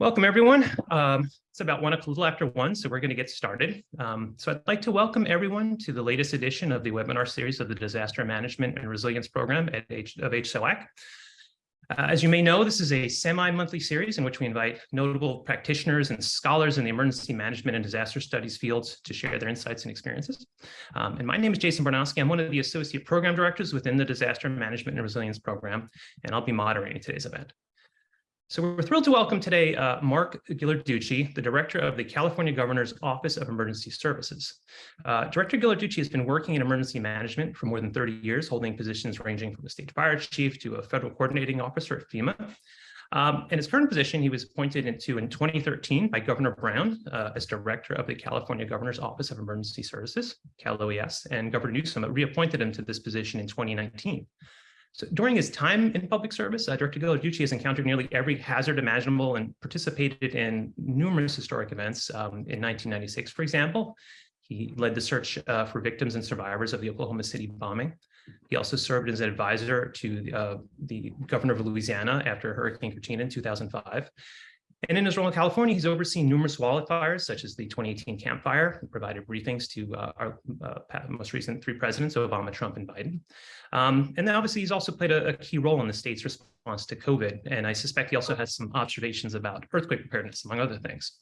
Welcome, everyone. Um, it's about one, a little after one, so we're going to get started. Um, so I'd like to welcome everyone to the latest edition of the webinar series of the Disaster Management and Resilience Program at H of HSOAC. Uh, as you may know, this is a semi-monthly series in which we invite notable practitioners and scholars in the emergency management and disaster studies fields to share their insights and experiences. Um, and my name is Jason Barnosky. I'm one of the associate program directors within the Disaster Management and Resilience Program, and I'll be moderating today's event. So we're thrilled to welcome today uh, Mark Ghilarducci, the Director of the California Governor's Office of Emergency Services. Uh, Director Ghilarducci has been working in emergency management for more than 30 years, holding positions ranging from a state fire chief to a federal coordinating officer at FEMA. Um, in his current position, he was appointed into in 2013 by Governor Brown uh, as director of the California Governor's Office of Emergency Services, Cal OES, and Governor Newsom reappointed him to this position in 2019. So during his time in public service, uh, Director Ghilarducci has encountered nearly every hazard imaginable and participated in numerous historic events. Um, in 1996, for example, he led the search uh, for victims and survivors of the Oklahoma City bombing. He also served as an advisor to uh, the governor of Louisiana after Hurricane Katrina in 2005. And in his role in California, he's overseen numerous wildfires, such as the 2018 Camp Fire, and provided briefings to uh, our uh, most recent three presidents, Obama, Trump, and Biden. Um, and then obviously he's also played a, a, key role in the state's response to COVID. And I suspect he also has some observations about earthquake preparedness, among other things.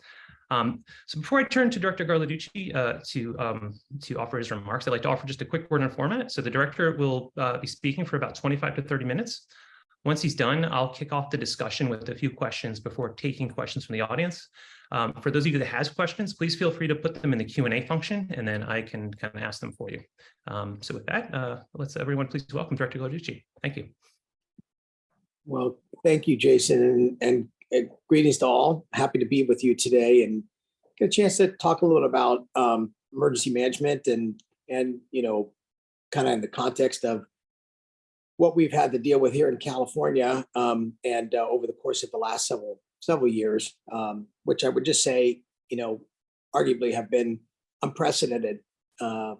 Um, so before I turn to Director Ghilarducci uh, to, um, to offer his remarks, I'd like to offer just a quick word on format. So the director will uh, be speaking for about 25 to 30 minutes. Once he's done, I'll kick off the discussion with a few questions before taking questions from the audience. Um, for those of you that has questions, please feel free to put them in the Q&A function, and then I can kind of ask them for you. Um, so with that, uh, let's everyone please welcome Director Ghilarducci. Thank you. Well, thank you, Jason, and, and, and, greetings to all. Happy to be with you today and get a chance to talk a little bit about um, emergency management and, and you know, kind of in the context of what we've had to deal with here in California um, and uh, over the course of the last several several years, um, which I would just say, you know, arguably have been unprecedented. Uh,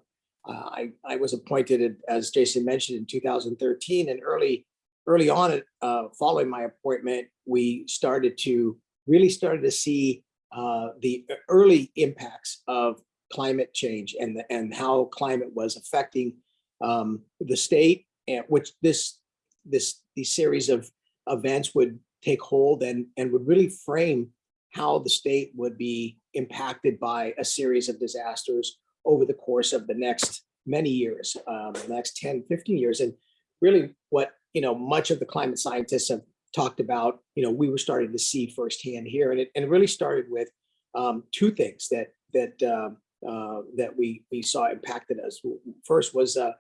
I, I was appointed, as Jason mentioned, in 2013, and early early on, uh, following my appointment, we started to really started to see uh, the early impacts of climate change and the, and how climate was affecting um, the state and which this this these series of events would take hold and and would really frame how the state would be impacted by a series of disasters over the course of the next many years, um, the next 10, 15 years. And really what, you know, much of the climate scientists have talked about, you know, we were starting to see firsthand here. And it, and it really started with um, two things that that uh, uh, that we we saw impacted us. First was uh,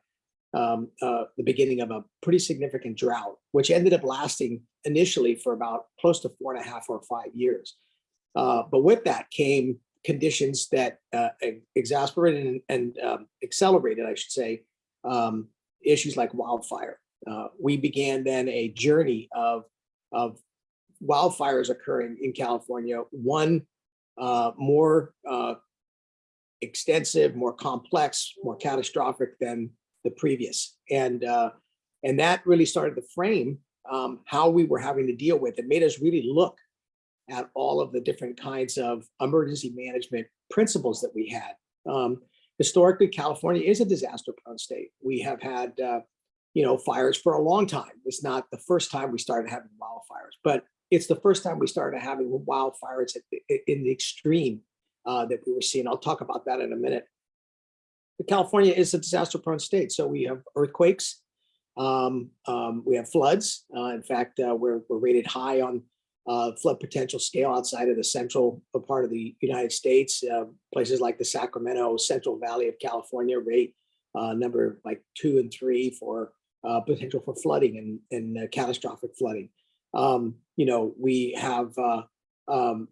um, uh, the beginning of a pretty significant drought, which ended up lasting initially for about close to four and a half or five years. Uh, but with that came conditions that uh, exasperated and, and um, accelerated, I should say, um, issues like wildfire. Uh, we began then a journey of, of wildfires occurring in California, one uh, more uh, extensive, more complex, more catastrophic than the previous. And, uh, and that really started to frame um, how we were having to deal with. It made us really look at all of the different kinds of emergency management principles that we had. Um, historically, California is a disaster prone state. We have had, uh, you know, fires for a long time. It's not the first time we started having wildfires, but it's the first time we started having wildfires in the extreme uh, that we were seeing. I'll talk about that in a minute. California is a disaster prone state. So we have earthquakes, um, um, we have floods. Uh, in fact, uh, we're, we're rated high on uh, flood potential scale outside of the central part of the United States. Uh, places like the Sacramento Central Valley of California rate uh, number like two and three for uh, potential for flooding and, and catastrophic flooding. Um, you know, we have, um,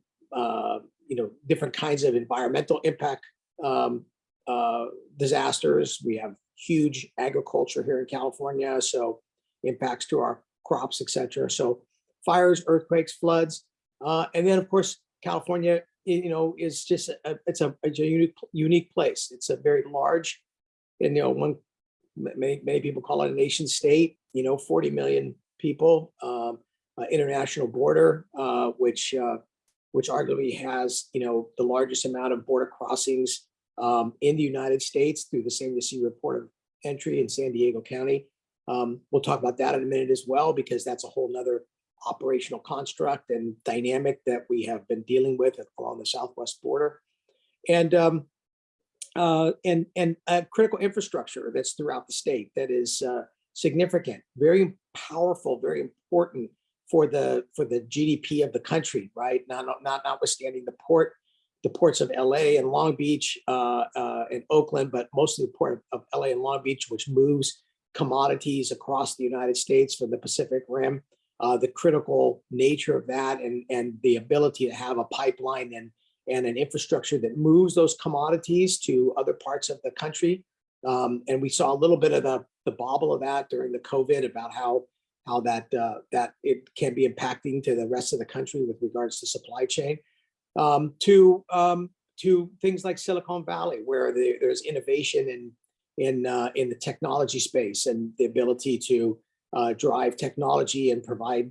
you know, different kinds of environmental impact um, uh, disasters. We have huge agriculture here in California, so impacts to our crops, etc. So fires, earthquakes, floods, uh, and then of course California, you know, is just a, it's a, it's a unique unique place. It's a very large, and you know, one many many people call it a nation state. You know, 40 million people, um, uh, international border, uh, which uh, which arguably has, you know, the largest amount of border crossings um, in the United States through the same San Ysidro Report of Entry in San Diego County. Um, we'll talk about that in a minute as well, because that's a whole nother operational construct and dynamic that we have been dealing with along the southwest border. And um, uh, and and critical infrastructure that's throughout the state that is uh, significant, very powerful, very important for the for the GDP of the country, right? Not not notwithstanding the port, the ports of LA and Long Beach uh, uh, and Oakland, but mostly the port of LA and Long Beach, which moves commodities across the United States from the Pacific Rim. Uh, the critical nature of that and and the ability to have a pipeline and and an infrastructure that moves those commodities to other parts of the country. Um, and we saw a little bit of the, the bobble of that during the COVID about how how that uh, that it can be impacting to the rest of the country with regards to supply chain. Um, to um, to things like Silicon Valley, where the, there's innovation in in uh, in the technology space and the ability to uh, drive technology and provide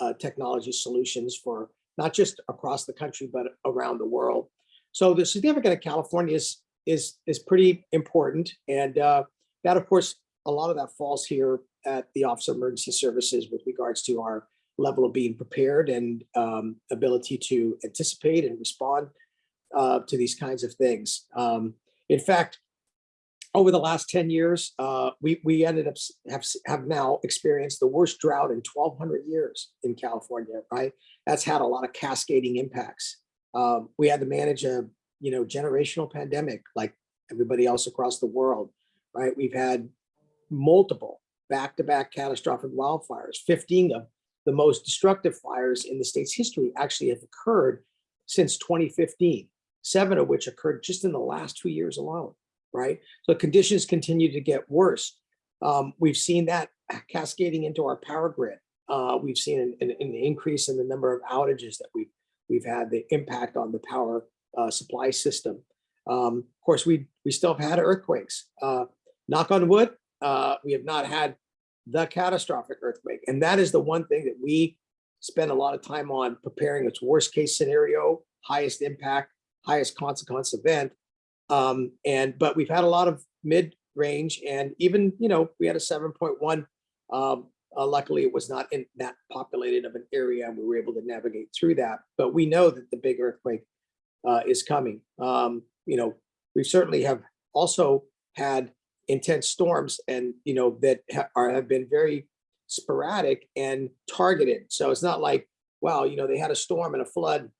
uh, technology solutions for not just across the country, but around the world. So the significance of California is, is, is pretty important. And uh, that, of course, a lot of that falls here at the Office of Emergency Services with regards to our level of being prepared and um, ability to anticipate and respond uh, to these kinds of things. Um, in fact, over the last 10 years, uh, we, we ended up have, have now experienced the worst drought in 1200 years in California, right? That's had a lot of cascading impacts. Um, we had to manage a, you know, generational pandemic like everybody else across the world, right? We've had multiple back-to-back -back catastrophic wildfires, 15 of the most destructive fires in the state's history actually have occurred since 2015, seven of which occurred just in the last two years alone right? So conditions continue to get worse. Um, we've seen that cascading into our power grid. Uh, we've seen an, an, an, increase in the number of outages that we've we've had the impact on the power uh, supply system. Um, of course, we we still have had earthquakes. Uh, knock on wood, uh, we have not had the catastrophic earthquake, and that is the one thing that we spend a lot of time on preparing its worst case scenario, highest impact, highest consequence event, um, and but we've had a lot of mid range and even, you know, we had a 7.1. Um, uh, luckily, it was not in that populated of an area and we were able to navigate through that. But we know that the big earthquake uh, is coming. Um, you know, we certainly have also had intense storms and, you know, that ha are, have been very sporadic and targeted. So it's not like, wow, you know, they had a storm and a flood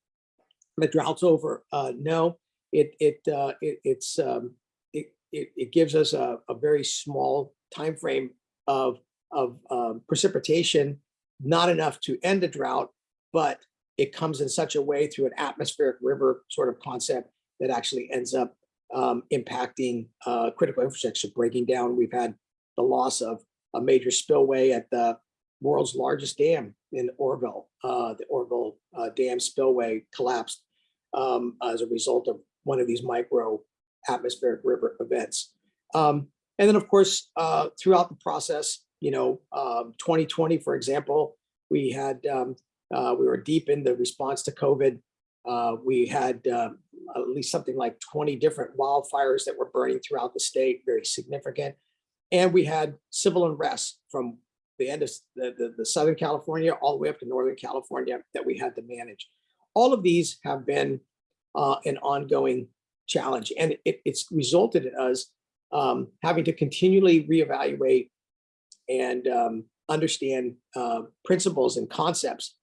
the drought's over. Uh, no, it it uh, it it's um, it, it, it gives us a, a very small time frame of of um, precipitation, not enough to end a drought, but it comes in such a way through an atmospheric river sort of concept that actually ends up um, impacting uh, critical infrastructure, breaking down. We've had the loss of a major spillway at the world's largest dam in Oroville. Uh, the Oroville uh, Dam spillway collapsed um, as a result of one of these micro atmospheric river events. Um, and then, of course, uh, throughout the process, you know, um, 2020, for example, we had, um, uh, we were deep in the response to COVID. Uh, we had um, at least something like 20 different wildfires that were burning throughout the state, very significant. And we had civil unrest from the end of the, the, the Southern California all the way up to Northern California that we had to manage. All of these have been uh, an ongoing challenge. And it, it's resulted in us um, having to continually reevaluate and um, understand uh, principles and concepts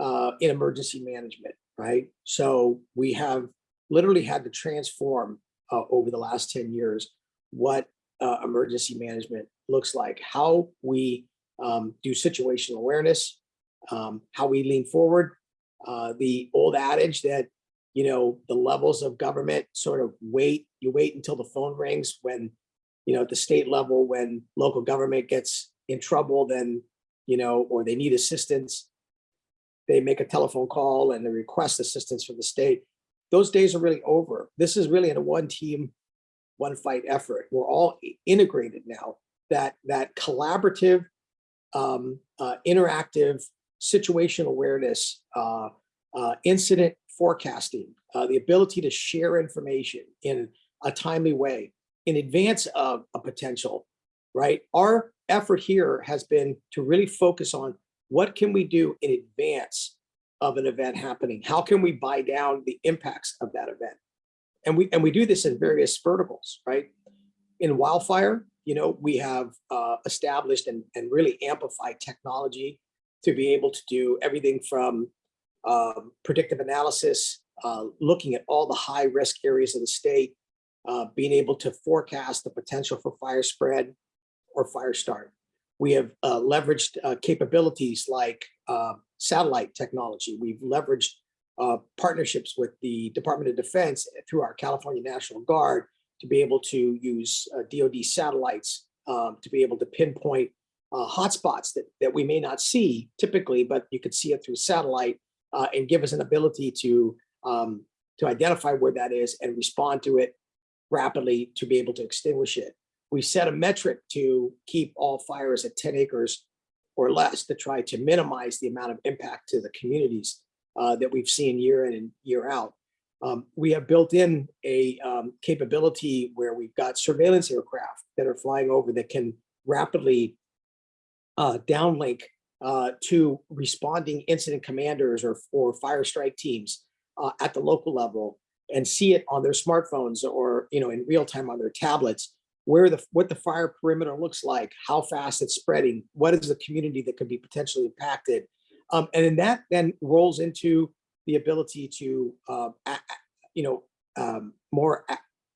uh, in emergency management, right? So we have literally had to transform uh, over the last 10 years what uh, emergency management looks like, how we um, do situational awareness, um, how we lean forward. Uh, the old adage that you know, the levels of government sort of wait, you wait until the phone rings when, you know, at the state level, when local government gets in trouble, then, you know, or they need assistance, they make a telephone call and they request assistance from the state. Those days are really over. This is really in a one team, one fight effort. We're all integrated now. That, that collaborative, um, uh, interactive, situational awareness, uh, uh, incident forecasting, uh, the ability to share information in a timely way in advance of a potential, right? Our effort here has been to really focus on what can we do in advance of an event happening? How can we buy down the impacts of that event? And we and we do this in various verticals, right? In wildfire, you know, we have uh, established and, and really amplified technology to be able to do everything from um, predictive analysis, uh, looking at all the high risk areas of the state, uh, being able to forecast the potential for fire spread or fire start. We have uh, leveraged uh, capabilities like uh, satellite technology. We've leveraged uh, partnerships with the Department of Defense through our California National Guard to be able to use uh, DoD satellites um, to be able to pinpoint uh, hotspots that, that we may not see typically, but you could see it through satellite uh, and give us an ability to um, to identify where that is and respond to it rapidly to be able to extinguish it. We set a metric to keep all fires at 10 acres or less to try to minimize the amount of impact to the communities uh, that we've seen year in and year out. Um, we have built in a um, capability where we've got surveillance aircraft that are flying over that can rapidly uh, downlink uh, to responding incident commanders or, or fire strike teams uh, at the local level and see it on their smartphones or you know in real time on their tablets where the what the fire perimeter looks like how fast it's spreading what is the community that could be potentially impacted um, and then that then rolls into the ability to uh, you know um, more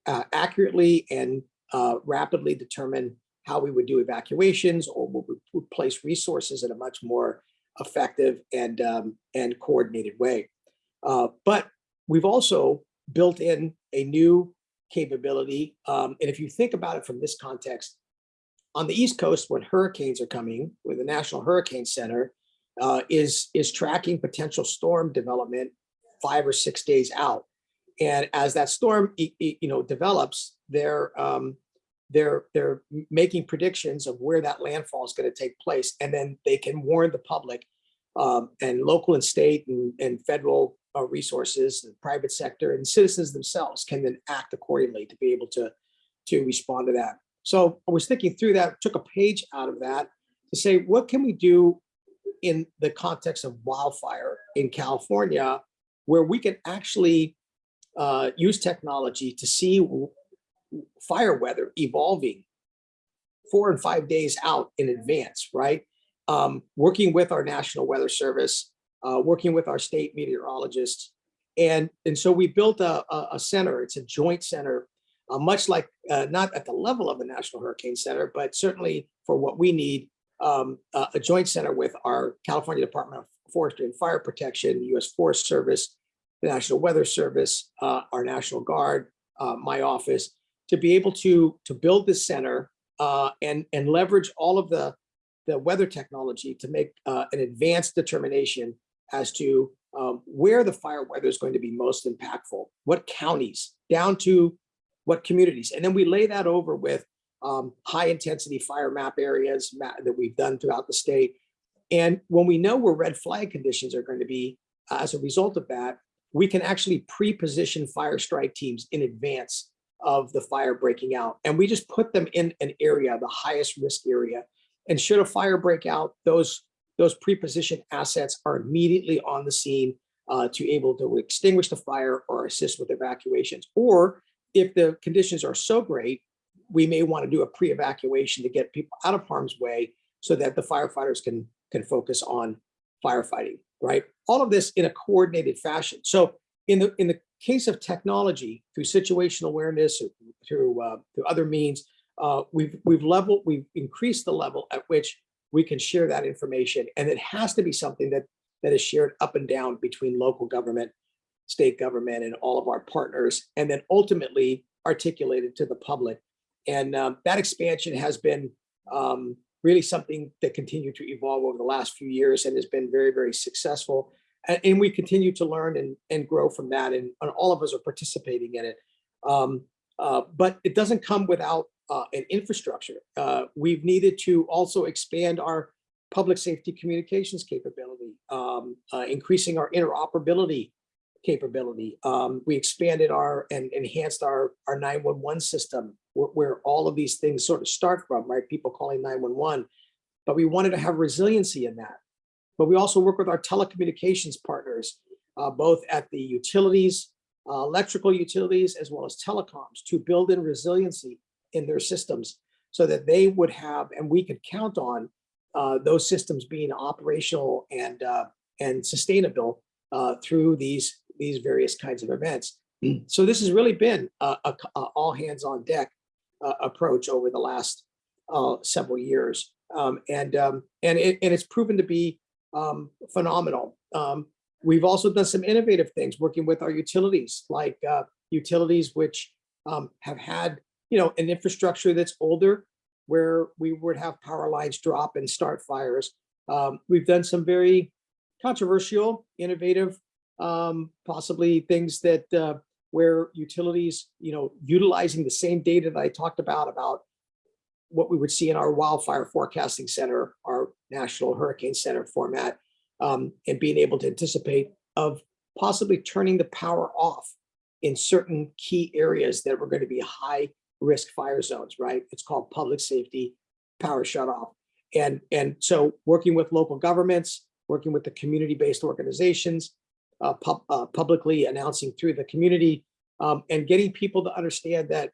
uh, accurately and uh, rapidly determine how we would do evacuations or we would would place resources in a much more effective and um, and coordinated way. Uh, but we've also built in a new capability. Um, and if you think about it from this context, on the East Coast, when hurricanes are coming, with the National Hurricane Center uh, is is tracking potential storm development five or six days out. And as that storm, you know, develops, they're um, they're they're making predictions of where that landfall is going to take place, and then they can warn the public um, and local and state and, and federal uh, resources, the private sector, and citizens themselves can then act accordingly to be able to to respond to that. So I was thinking through that, took a page out of that to say, what can we do in the context of wildfire in California, where we can actually uh, use technology to see fire weather evolving four and five days out in advance, right? Um, working with our National Weather Service, uh, working with our state meteorologists. And, and so we built a, a, center, it's a joint center, uh, much like, uh, not at the level of the National Hurricane Center, but certainly for what we need, um, a, a joint center with our California Department of Forestry and Fire Protection, US Forest Service, the National Weather Service, uh, our National Guard, uh, my office, to be able to, to build this center uh, and, and leverage all of the, the weather technology to make uh, an advanced determination as to um, where the fire weather is going to be most impactful, what counties, down to what communities. And then we lay that over with um, high intensity fire map areas that we've done throughout the state. And when we know where red flag conditions are going to be, uh, as a result of that, we can actually pre-position fire strike teams in advance of the fire breaking out. And we just put them in an area, the highest risk area. And should a fire break out, those, those pre-positioned assets are immediately on the scene uh, to able to extinguish the fire or assist with evacuations. Or if the conditions are so great, we may want to do a pre-evacuation to get people out of harm's way so that the firefighters can, can focus on firefighting, right? All of this in a coordinated fashion. So in the, in the case of technology, through situational awareness, or through, uh, through other means, uh, we've, we've leveled, we've increased the level at which we can share that information. And it has to be something that, that is shared up and down between local government, state government, and all of our partners, and then ultimately articulated to the public. And um, that expansion has been um, really something that continued to evolve over the last few years and has been very, very successful. And, and we continue to learn and, and grow from that. And, and all of us are participating in it. Um, uh, but it doesn't come without uh, an infrastructure. Uh, we've needed to also expand our public safety communications capability, um, uh, increasing our interoperability capability. Um, we expanded our and enhanced our our 911 system where, where all of these things sort of start from, right? People calling 911. But we wanted to have resiliency in that. But we also work with our telecommunications partners, uh, both at the utilities, uh, electrical utilities, as well as telecoms to build in resiliency in their systems so that they would have, and we could count on uh, those systems being operational and uh, and sustainable uh, through these these various kinds of events. So this has really been a, a, a all hands on deck uh, approach over the last uh, several years, um, and um, and it, and it's proven to be um, phenomenal. Um, we've also done some innovative things working with our utilities, like uh, utilities which um, have had you know an infrastructure that's older, where we would have power lines drop and start fires. Um, we've done some very controversial, innovative, um, possibly things that uh, where utilities, you know, utilizing the same data that I talked about, about what we would see in our wildfire forecasting center, our national hurricane center format, um, and being able to anticipate of possibly turning the power off in certain key areas that were going to be high risk fire zones, right? It's called public safety power shutoff. And, and so working with local governments, working with the community-based organizations, uh, uh, publicly announcing through the community um, and getting people to understand that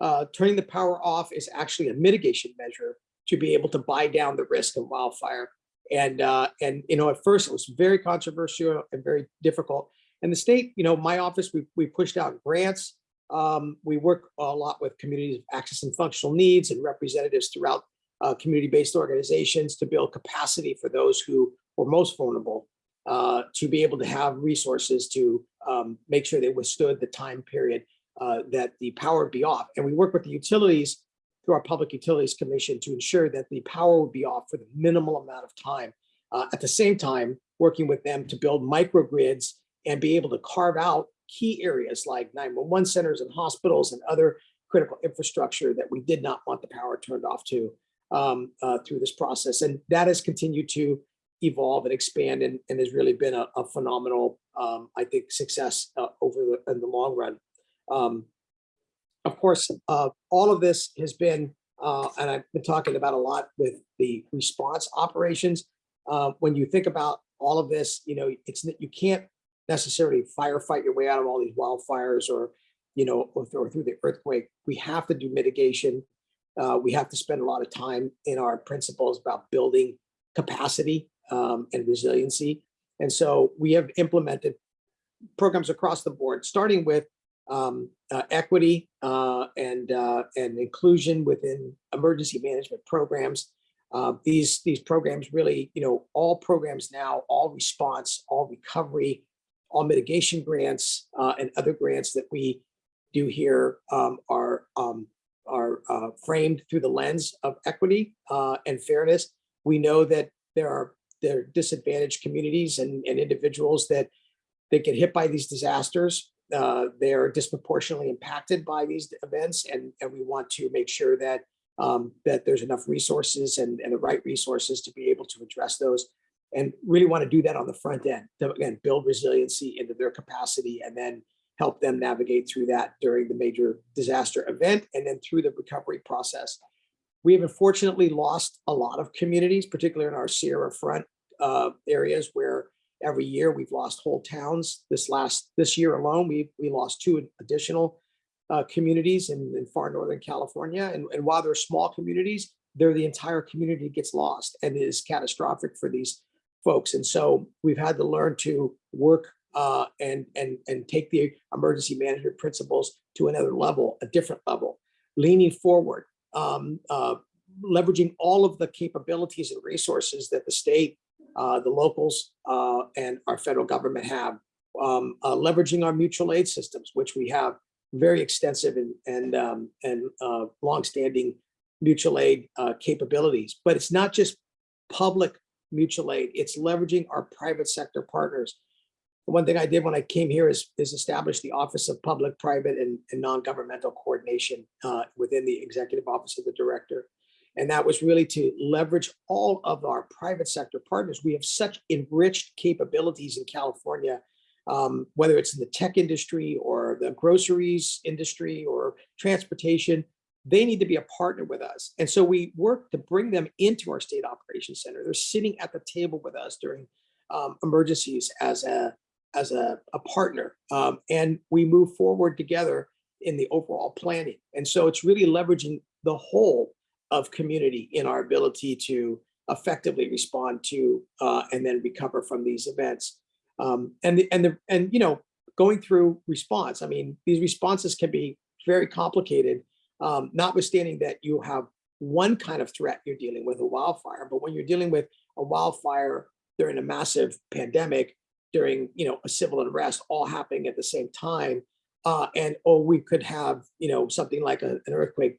uh, turning the power off is actually a mitigation measure to be able to buy down the risk of wildfire. And, uh, and you know, at first it was very controversial and very difficult. And the state, you know, my office, we, we pushed out grants. Um, we work a lot with communities of access and functional needs and representatives throughout uh, community-based organizations to build capacity for those who were most vulnerable uh, to be able to have resources to um, make sure they withstood the time period uh, that the power would be off. And we work with the utilities through our Public Utilities Commission to ensure that the power would be off for the minimal amount of time. Uh, at the same time, working with them to build microgrids and be able to carve out key areas like 911 centers and hospitals and other critical infrastructure that we did not want the power turned off to um, uh, through this process. And that has continued to evolve and expand and, and has really been a, a phenomenal, um, I think, success uh, over the, in the long run. Um, of course, uh, all of this has been, uh, and I've been talking about a lot with the response operations. Uh, when you think about all of this, you know, it's you can't necessarily firefight your way out of all these wildfires or, you know, or, or through the earthquake. We have to do mitigation. Uh, we have to spend a lot of time in our principles about building capacity um, and resiliency. And so we have implemented programs across the board, starting with um, uh, equity uh, and uh, and inclusion within emergency management programs. Uh, these these programs really, you know, all programs now, all response, all recovery, all mitigation grants uh, and other grants that we do here um, are um, are uh, framed through the lens of equity and fairness. We know that there are there are disadvantaged communities and, and individuals that that get hit by these disasters. Uh, they are disproportionately impacted by these events, and, and we want to make sure that um, that there's enough resources and, and the right resources to be able to address those and really want to do that on the front end to again build resiliency into their capacity and then help them navigate through that during the major disaster event and then through the recovery process. We have unfortunately lost a lot of communities, particularly in our Sierra Front uh, areas where every year we've lost whole towns. This last this year alone, we we lost two additional uh, communities in, in far northern California. And, and while they're small communities, they're the entire community gets lost and is catastrophic for these folks. And so we've had to learn to work uh, and and and take the emergency management principles to another level, a different level, leaning forward, um, uh, leveraging all of the capabilities and resources that the state uh, the locals uh, and our federal government have, um, uh, leveraging our mutual aid systems, which we have very extensive and and um, and uh, longstanding mutual aid capabilities. But it's not just public mutual aid; it's leveraging our private sector partners. One thing I did when I came here is, is establish the Office of Public, Private, and, and Non-Governmental Coordination uh, within the Executive Office of the Director. And that was really to leverage all of our private sector partners. We have such enriched capabilities in California um, whether it's in the tech industry or the groceries industry or transportation, they need to be a partner with us. And so we work to bring them into our state operations center. They're sitting at the table with us during um, emergencies as a as a, a partner. Um, and we move forward together in the overall planning. And so it's really leveraging the whole of community in our ability to effectively respond to uh, and then recover from these events. Um, and the, and the and you know going through response. I mean these responses can be very complicated, um, notwithstanding that you have one kind of threat you're dealing with a wildfire, but when you're dealing with a wildfire during a massive pandemic, during you know a civil unrest all happening at the same time, uh, and or we could have you know something like a, an earthquake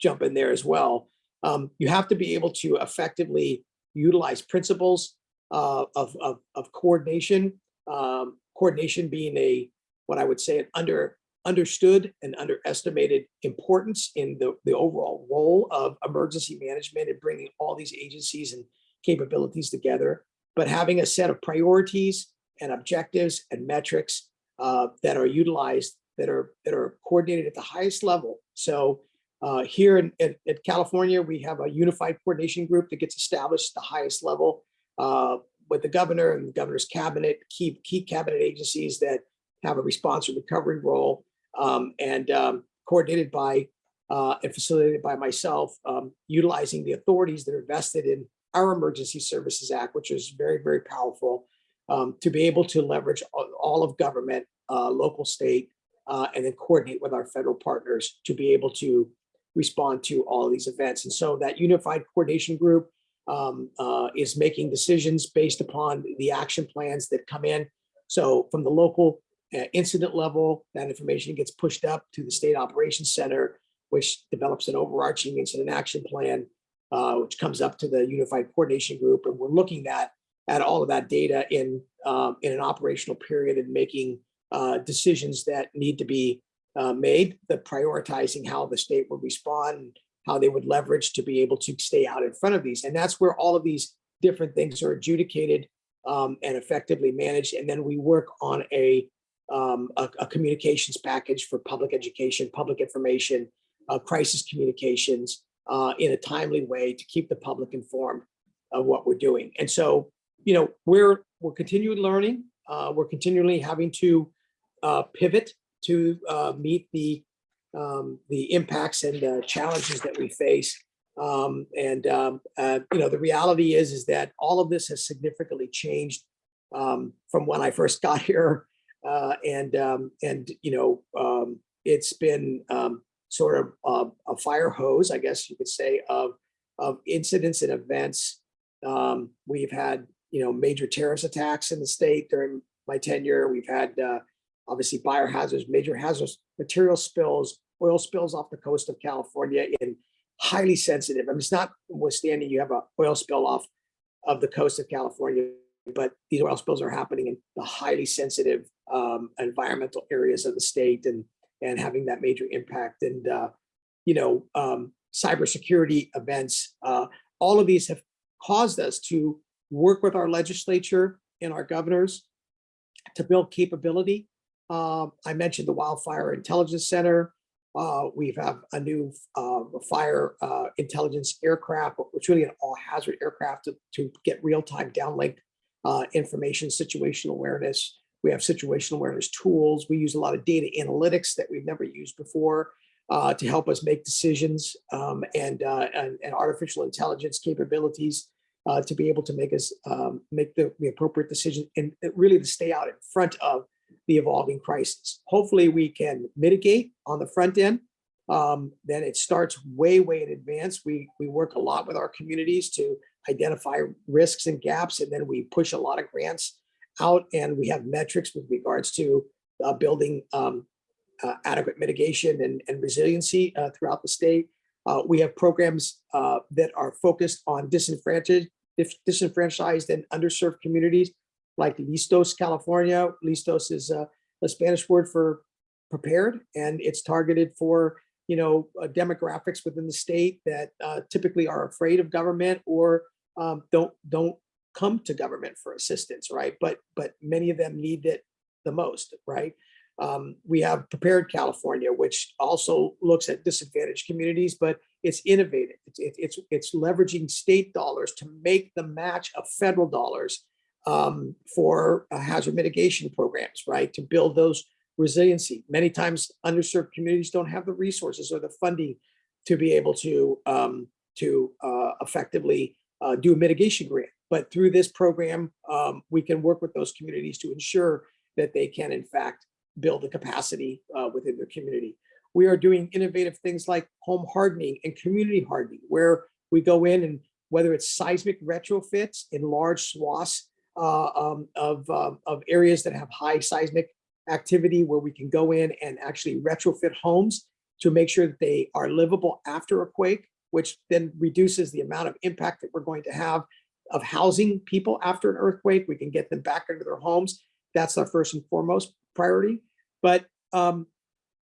jump in there as well. Um, you have to be able to effectively utilize principles uh, of, of, of coordination, um, coordination being a, what I would say, an under understood and underestimated importance in the, the overall role of emergency management and bringing all these agencies and capabilities together, but having a set of priorities and objectives and metrics uh, that are utilized that are that are coordinated at the highest level. So uh, here in, in, in, California, we have a unified coordination group that gets established at the highest level uh, with the governor and the governor's cabinet, key, key cabinet agencies that have a response and recovery role um, and um, coordinated by uh, and facilitated by myself, um, utilizing the authorities that are vested in our Emergency Services Act, which is very, very powerful um, to be able to leverage all, of government, uh, local, state, uh, and then coordinate with our federal partners to be able to respond to all these events. And so that unified coordination group um, uh, is making decisions based upon the action plans that come in. So from the local incident level, that information gets pushed up to the state operations center, which develops an overarching incident action plan, uh, which comes up to the unified coordination group. And we're looking at, at all of that data in, um, in an operational period and making uh, decisions that need to be uh, made, the prioritizing how the state would respond, how they would leverage to be able to stay out in front of these. And that's where all of these different things are adjudicated um, and effectively managed. And then we work on a, um, a, a, communications package for public education, public information, uh, crisis communications uh, in a timely way to keep the public informed of what we're doing. And so, you know, we're, we're continuing learning. Uh, we're continually having to uh, pivot to uh, meet the um, the impacts and uh, challenges that we face. Um, and um, uh, you know, the reality is is that all of this has significantly changed um, from when I first got here, uh, and um, and you know, um, it's been sort of a, a fire hose, I guess you could say, of of incidents and events. we've had you know major terrorist attacks in the state during my tenure. We've had uh, obviously biohazards, major hazards, material spills, oil spills off the coast of California in highly sensitive. I mean, it's not withstanding you have a oil spill off of the coast of California, but these oil spills are happening in the highly sensitive um, environmental areas of the state and and having that major impact. And uh, you know, um, cybersecurity events, uh, all of these have caused us to work with our legislature and our governors to build capability uh, I mentioned the Wildfire Intelligence Center. Uh, we have a new uh, fire uh, intelligence aircraft, which really an all hazard aircraft to, to get real-time downlink uh, information, situational awareness. We have situational awareness tools. We use a lot of data analytics that we've never used before uh, to help us make decisions um, and, and, and, artificial intelligence capabilities to be able to make us um, make the, the appropriate decision and really to stay out in front of the evolving crisis. Hopefully we can mitigate on the front end. Um, then it starts way, way in advance. We, we work a lot with our communities to identify risks and gaps, and then we push a lot of grants out and we have metrics with regards to uh, building um, uh, adequate mitigation and, and resiliency uh, throughout the state. Uh, we have programs uh, that are focused on disenfranchised, disenfranchised and underserved communities like Listos, California. Listos is a, a Spanish word for prepared, and it's targeted for you know uh, demographics within the state that uh, typically are afraid of government or um, don't don't come to government for assistance, right? But, but many of them need it the most, right? Um, we have Prepared California, which also looks at disadvantaged communities, but it's innovative. It's, it's, it's, leveraging state dollars to make the match of federal dollars um, for uh, hazard mitigation programs, right? To build those resiliency. Many times underserved communities don't have the resources or the funding to be able to, um, to uh, effectively uh, do a mitigation grant. But through this program, um, we can work with those communities to ensure that they can in fact build the capacity uh, within their community. We are doing innovative things like home hardening and community hardening, where we go in and whether it's seismic retrofits in large swaths uh, um, of, um, of areas that have high seismic activity, where we can go in and actually retrofit homes to make sure that they are livable after a quake, which then reduces the amount of impact that we're going to have of housing people after an earthquake. We can get them back into their homes. That's our first and foremost priority. But um,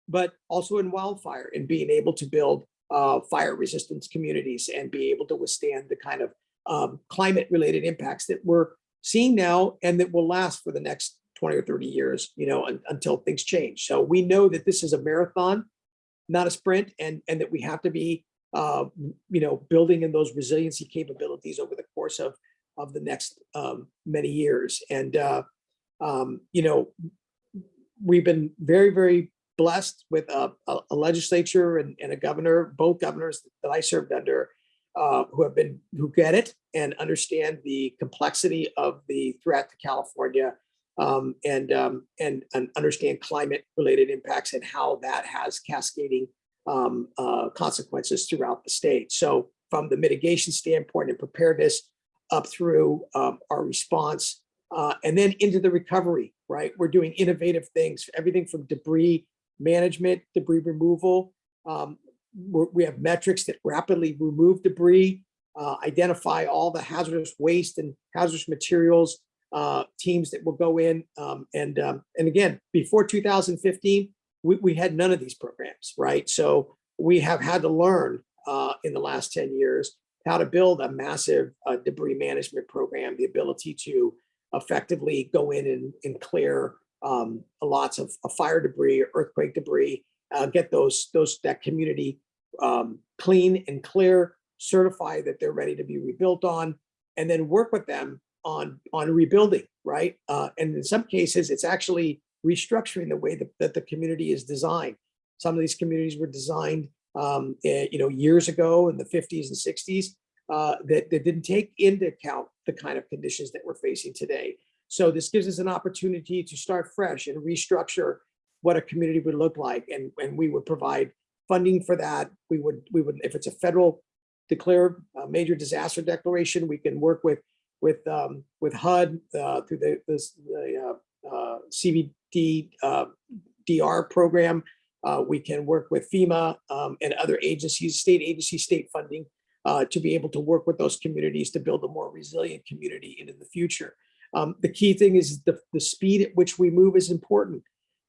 but also in wildfire and being able to build uh, fire resistance communities and be able to withstand the kind of um, climate related impacts that we're seeing now and that will last for the next 20 or 30 years, you know, un until things change. So we know that this is a marathon, not a sprint, and, and that we have to be, uh, you know, building in those resiliency capabilities over the course of, of the next um, many years. And, uh, um, you know, we've been very, very blessed with a, a, legislature and, and, a governor, both governors that I served under, uh, who have been, who get it and understand the complexity of the threat to California um, and, um, and, and understand climate related impacts and how that has cascading um, uh, consequences throughout the state. So from the mitigation standpoint and preparedness up through um, our response uh, and then into the recovery, right? We're doing innovative things, everything from debris management, debris removal. Um, we have metrics that rapidly remove debris, uh, identify all the hazardous waste and hazardous materials, uh, teams that will go in. Um, and, um, and again, before 2015, we, we had none of these programs, right? So we have had to learn uh, in the last 10 years how to build a massive uh, debris management program, the ability to effectively go in and, and clear um, lots of, fire debris, earthquake debris, uh, get those those that community um, clean and clear, certify that they're ready to be rebuilt on, and then work with them on on rebuilding, right? Uh, and in some cases, it's actually restructuring the way that, that the community is designed. Some of these communities were designed, um, eh, you know, years ago in the 50s and 60s uh, that, that didn't take into account the kind of conditions that we're facing today. So this gives us an opportunity to start fresh and restructure what a community would look like. And, and we would provide funding for that. We would, we would, if it's a federal declared uh, major disaster declaration, we can work with, with, um, with HUD uh, through the, this, the uh, uh CDBG uh, DR program. Uh, we can work with FEMA um, and other agencies, state agencies, state funding to be able to work with those communities to build a more resilient community into the future. Um, the key thing is the, the speed at which we move is important.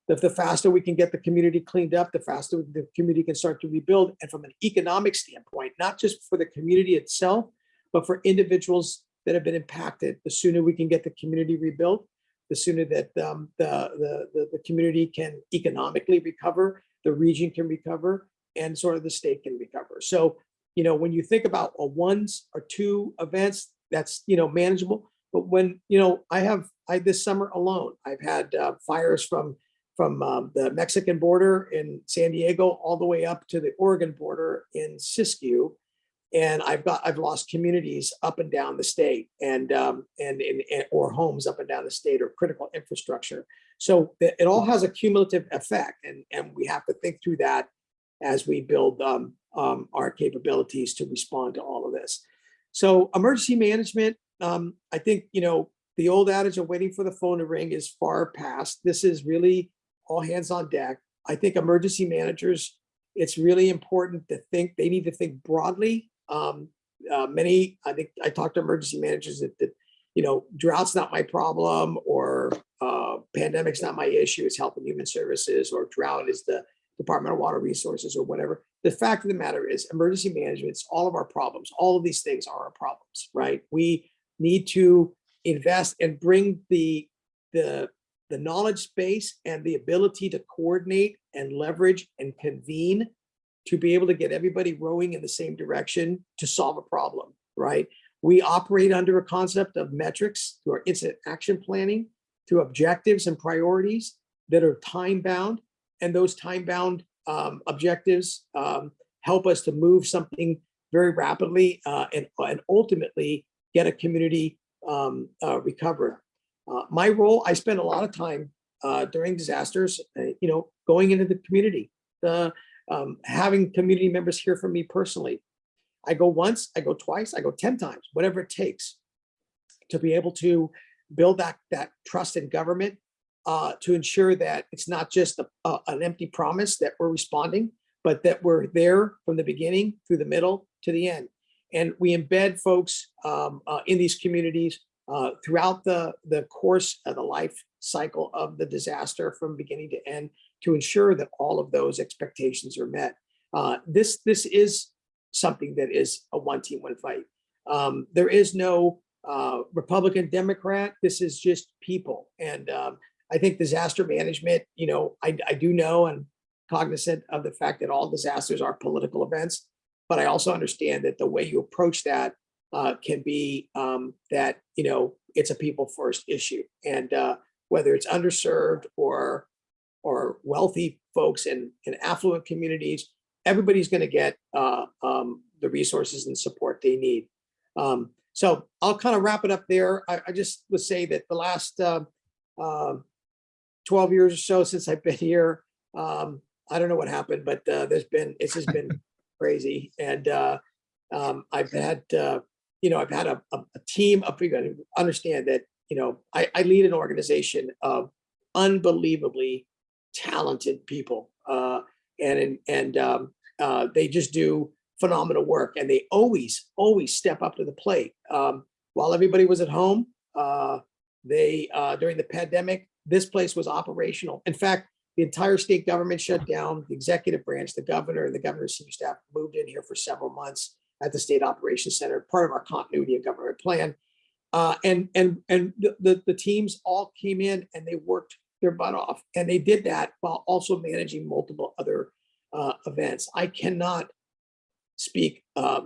The, the faster we can get the community cleaned up, the faster the community can start to rebuild. And from an economic standpoint, not just for the community itself, but for individuals that have been impacted, the sooner we can get the community rebuilt, the sooner that um, the, the, the, the community can economically recover, the region can recover, and sort of the state can recover. So, you know, when you think about a ones or two events, that's, you know, manageable. But when, you know, I have, I this summer alone, I've had uh, fires from from um, the Mexican border in San Diego all the way up to the Oregon border in Siskiyou. And I've got, I've lost communities up and down the state and, um, and, or homes up and down the state or critical infrastructure. So it all has a cumulative effect and, and we have to think through that as we build um, um, our capabilities to respond to all of this. So emergency management um, I think, you know, the old adage of waiting for the phone to ring is far past. This is really all hands on deck. I think emergency managers, it's really important to think, they need to think broadly. Um, uh, many, I think I talked to emergency managers that, that you know, drought's not my problem or uh, pandemic's not my issue, it's health and human services or drought is the Department of Water Resources or whatever. The fact of the matter is emergency management, it's all of our problems. All of these things are our problems, right? We need to invest and bring the, the, the knowledge space and the ability to coordinate and leverage and convene to be able to get everybody rowing in the same direction to solve a problem, right? We operate under a concept of metrics through our incident action planning, through objectives and priorities that are time bound. And those time bound um, objectives um, help us to move something very rapidly uh, and, and ultimately get a community um, uh, recovered. Uh, my role, I spend a lot of time uh, during disasters, uh, you know, going into the community, uh, um, having community members hear from me personally. I go once, I go twice, I go 10 times, whatever it takes to be able to build that, that trust in government uh, to ensure that it's not just a, a, an empty promise that we're responding, but that we're there from the beginning through the middle to the end. And we embed folks um, uh, in these communities uh, throughout the, the course of the life cycle of the disaster from beginning to end to ensure that all of those expectations are met. Uh, this, this is something that is a one team, one fight. Um, there is no uh, Republican, Democrat. This is just people. And um, I think disaster management, you know, I, I do know and cognizant of the fact that all disasters are political events, but I also understand that the way you approach that uh, can be um, that, you know, it's a people first issue. And uh, whether it's underserved or or wealthy folks in, in affluent communities, everybody's going to get uh, um, the resources and support they need. Um, so I'll kind of wrap it up there. I, I just would say that the last uh, uh, 12 years or so since I've been here, um, I don't know what happened, but uh, there's been, it's just been crazy. And uh, um, I've had, uh, you know, I've had a, a, a team of people understand that, you know, I, I lead an organization of unbelievably talented people. Uh, and and um, uh, they just do phenomenal work and they always, always step up to the plate. Um, while everybody was at home, uh, they, uh, during the pandemic, this place was operational. In fact, the entire state government shut down, the executive branch, the governor and the governor's senior staff moved in here for several months at the state operations center, part of our continuity of government plan. Uh, and and and the, the, the teams all came in and they worked their butt off. And they did that while also managing multiple other uh, events. I cannot speak uh,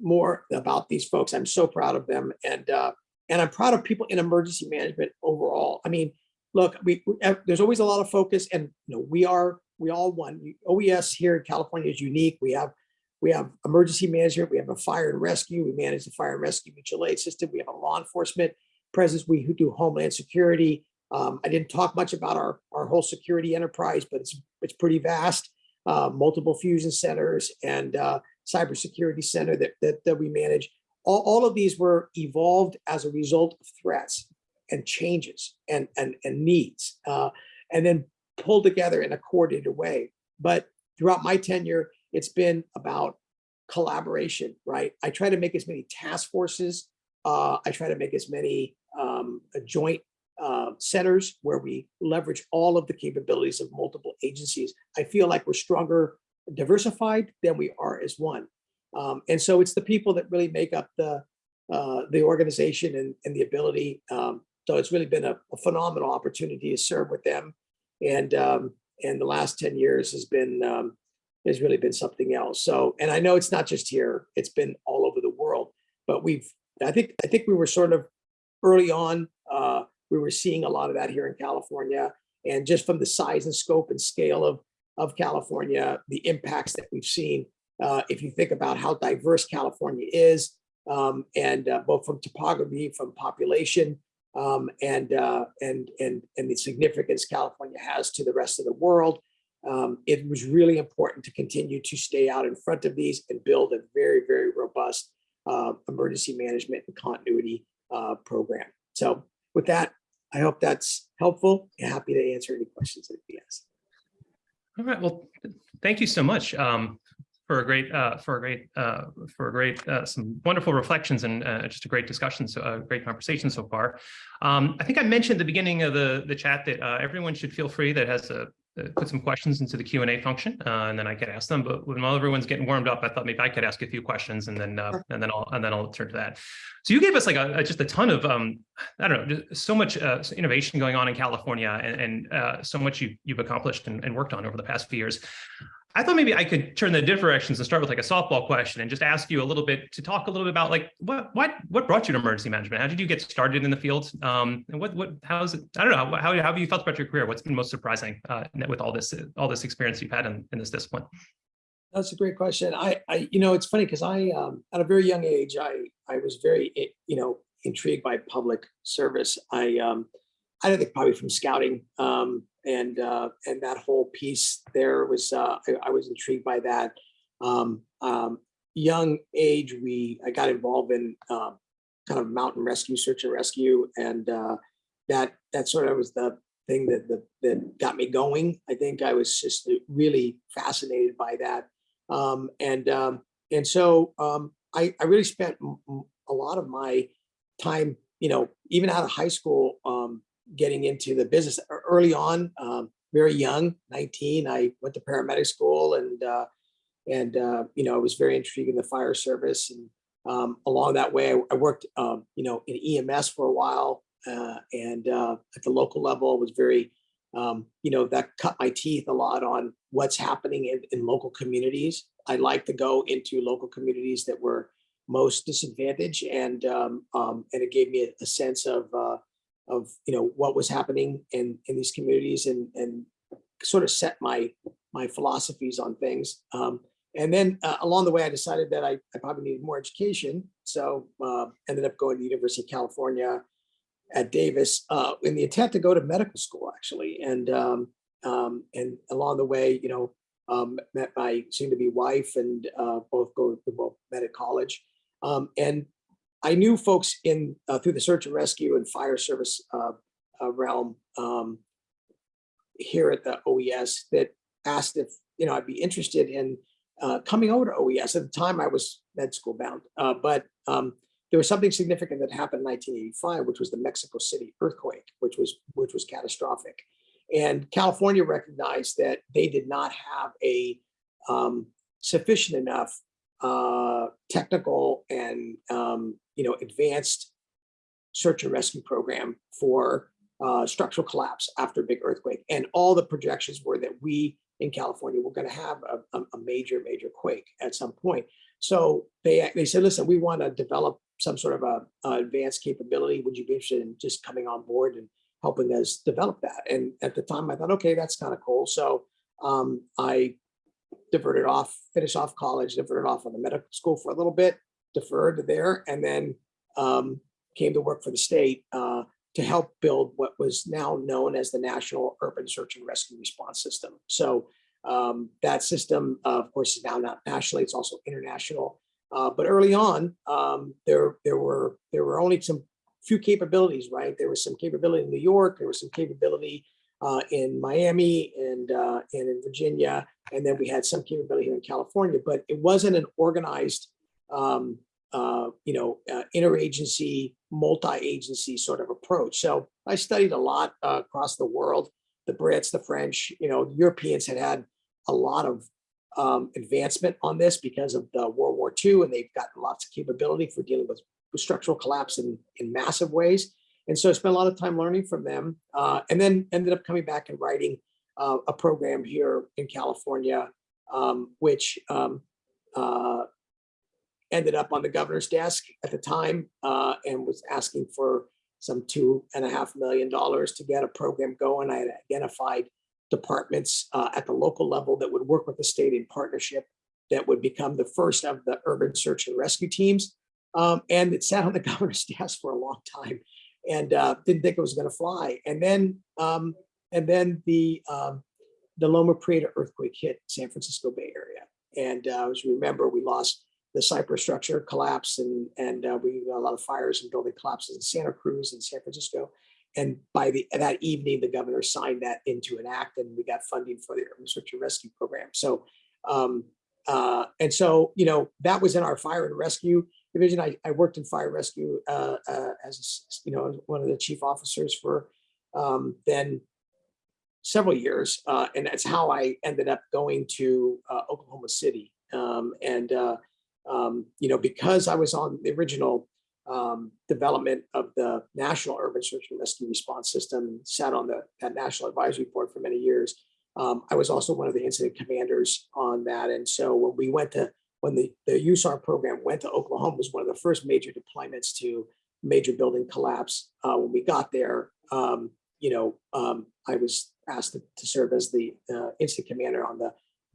more about these folks. I'm so proud of them. And uh, and I'm proud of people in emergency management overall. I mean, look, we, there's always a lot of focus and you know, we are, we all one. OES here in California is unique. We have we have emergency management, we have a fire and rescue, we manage the fire and rescue mutual aid system, we have a law enforcement presence, we do homeland security, um, I didn't talk much about our, our whole security enterprise, but it's, it's pretty vast. Uh, multiple fusion centers and uh, cybersecurity center that, that, that we manage. All, all of these were evolved as a result of threats and changes and, and, and needs, uh, and then pulled together in a coordinated way. But throughout my tenure, it's been about collaboration, right? I try to make as many task forces. Uh, I try to make as many um, joint uh, centers where we leverage all of the capabilities of multiple agencies. I feel like we're stronger diversified than we are as one. Um, and so it's the people that really make up the uh, the organization and, and the ability. Um, so it's really been a, a, phenomenal opportunity to serve with them. And um, and the last 10 years has been um, has really been something else. So and I know it's not just here, it's been all over the world, but we've I think I think we were sort of early on uh, we were seeing a lot of that here in California. And just from the size and scope and scale of, of California, the impacts that we've seen, uh, if you think about how diverse California is, um, and uh, both from topography, from population, um, and, uh, and, and, and the significance California has to the rest of the world, um, it was really important to continue to stay out in front of these and build a very, very robust uh, emergency management and continuity uh, program. So with that, I hope that's helpful. Happy to answer any questions that you ask. All right. Well, thank you so much um, for a great, uh, for a great, uh, for a great, uh, some wonderful reflections and uh, just a great discussion, so a great conversation so far. Um, I think I mentioned at the beginning of the the chat that uh, everyone should feel free that has a uh, put some questions into the Q and A function, uh, and then I could ask them. But when while everyone's getting warmed up, I thought maybe I could ask a few questions, and then uh, and then I'll and then I'll turn to that. So you gave us like a, a- just a ton of um, I don't know, just so much uh, innovation going on in California, and, and uh, so much you you've accomplished and, and worked on over the past few years. I thought maybe I could turn the different directions and start with like a softball question and just ask you a little bit to talk a little bit about like what what what brought you to emergency management? How did you get started in the field? Um, and what what how's it? I don't know. How, how have you felt about your career? What's been most surprising uh, with all this all this experience you've had in, in this discipline? That's a great question. I, I, you know, it's funny because I, um, at a very young age, I, I was very, you know, intrigued by public service. I, um, I don't think probably from scouting, um, and, uh, and that whole piece there was, uh, I, I was intrigued by that. Um, um, young age, we, I got involved in, um, kind of mountain rescue, search and rescue, and, uh, that, that sort of was the thing that, that, that got me going. I think I was just really fascinated by that. Um, and, um, and so, um, I, I really spent a lot of my time, you know, even out of high school, getting into the business early on, um, very young, 19, I went to paramedic school and, uh, and, uh, you know, I was very intrigued in the fire service and, um, along that way, I, I worked, um, you know, in EMS for a while, uh, and, uh, at the local level was very, um, you know, that cut my teeth a lot on what's happening in, in local communities. I like to go into local communities that were most disadvantaged and, um, um, and it gave me a, a sense of, uh, of, you know, what was happening in, in these communities and, and sort of set my, my philosophies on things. Um, and then uh, along the way, I decided that I, I probably needed more education. So uh, ended up going to the University of California at Davis uh, in the intent to go to medical school, actually. And um, um, and along the way, you know, um, met my soon-to-be wife, and uh, both go both met at college. Um, and I knew folks in uh, through the search and rescue and fire service uh, uh, realm um, here at the OES that asked if you know I'd be interested in uh, coming over to OES. At the time, I was med school bound, uh, but um, there was something significant that happened in 1985, which was the Mexico City earthquake, which was which was catastrophic. And California recognized that they did not have a um, sufficient enough uh, technical and um, you know advanced search and rescue program for uh, structural collapse after a big earthquake. And all the projections were that we in California were going to have a, a, major, major quake at some point. So they they said, listen, we want to develop some sort of a, a advanced capability. Would you be interested in just coming on board and helping us develop that? And at the time, I thought, okay, that's kind of cool. So um, I diverted off, finished off college, diverted off on the medical school for a little bit, deferred there, and then um, came to work for the state uh, to help build what was now known as the National Urban Search and Rescue Response System. So um, that system, uh, of course, is now not nationally; it's also international. Uh, but early on, um, there there were there were only some few capabilities. Right, there was some capability in New York. There was some capability uh, in Miami and uh, and in Virginia, and then we had some capability here in California. But it wasn't an organized, um, uh, you know, uh, interagency, multi-agency sort of approach. So I studied a lot uh, across the world. The Brits, the French, you know, Europeans had had a lot of um, advancement on this because of the World War II, and they've gotten lots of capability for dealing with, structural collapse in, in massive ways. And so I spent a lot of time learning from them, uh, and then ended up coming back and writing uh, a program here in California, um, which um, uh, ended up on the governor's desk at the time uh, and was asking for some two and a half million dollars to get a program going. I had identified departments uh, at the local level that would work with the state in partnership that would become the first of the urban search and rescue teams. Um, and it sat on the governor's desk for a long time and uh, didn't think it was going to fly. And then, um, and then the um, the Loma Prieta earthquake hit San Francisco Bay Area. And uh, as you remember, we lost the Cypress structure collapse and, and uh, we got a lot of fires and building collapses in Santa Cruz and San Francisco. And by the that evening, the governor signed that into an act and we got funding for the urban search and rescue program. So, um, uh, and so, you know, that was in our fire and rescue division. I, I worked in fire rescue uh, uh, as, you know, one of the chief officers for um, then several years, uh, and that's how I ended up going to uh, Oklahoma City. Um, and uh, um, you know, because I was on the original um, development of the National Urban Search and Rescue Response System, sat on the that National Advisory Board for many years. Um, I was also one of the incident commanders on that, and so when we went to when the the USAR program went to Oklahoma, was one of the first major deployments to major building collapse. Uh, when we got there, um, you know, um, I was asked to, to serve as the uh, incident commander on the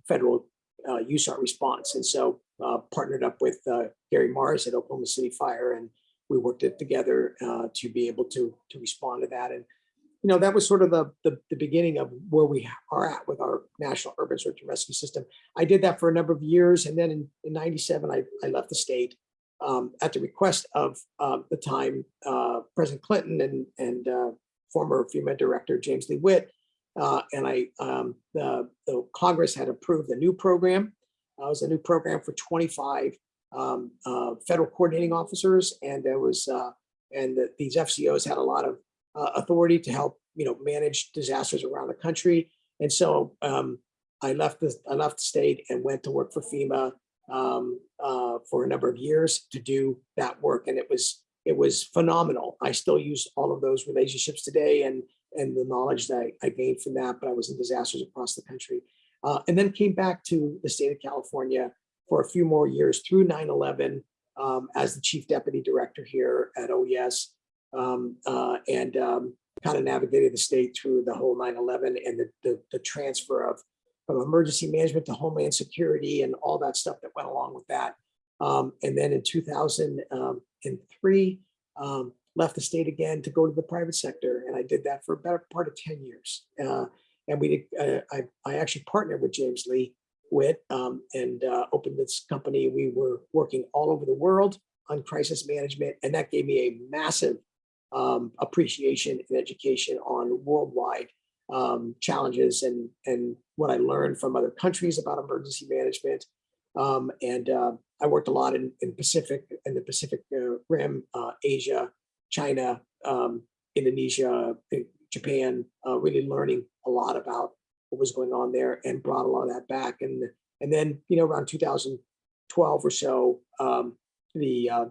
federal uh, USAR response, and so uh, partnered up with uh, Gary Marrs at Oklahoma City Fire, and we worked it together uh, to be able to to respond to that. And you know, that was sort of the, the the beginning of where we are at with our National Urban Search and Rescue System. I did that for a number of years, and then in, in '97, I, I left the state um, at the request of um, the time uh, President Clinton and and uh, former FEMA director James Lee Witt. Uh, and I, um, the, the Congress had approved a new program. Uh, was a new program for 25 um, uh, federal coordinating officers, and there was, uh, and the, these FCOs had a lot of uh, authority to help, you know, manage disasters around the country. And so um, I left the, I left the state and went to work for FEMA um, uh, for a number of years to do that work, and it was it was phenomenal. I still use all of those relationships today and and the knowledge that I gained from that, but I was in disasters across the country. Uh, and then came back to the state of California for a few more years through 9-11 um, as the chief deputy director here at OES um, uh, and um, kind of navigated the state through the whole 9-11 and the, the, the transfer of from emergency management to homeland security and all that stuff that went along with that. Um, and then in 2003, um, left the state again to go to the private sector. And I did that for a better part of 10 years. Uh, and we uh, I, I actually partnered with James Lee Witt um, and uh, opened this company. We were working all over the world on crisis management. And that gave me a massive um, appreciation and education on worldwide um, challenges and, and what I learned from other countries about emergency management. Um, and uh, I worked a lot in, in Pacific, in the Pacific uh, Rim, uh, Asia, China, um, Indonesia, Japan, uh, really learning a lot about what was going on there and brought a lot of that back. And, and then, you know, around 2012 or so, um, the uh,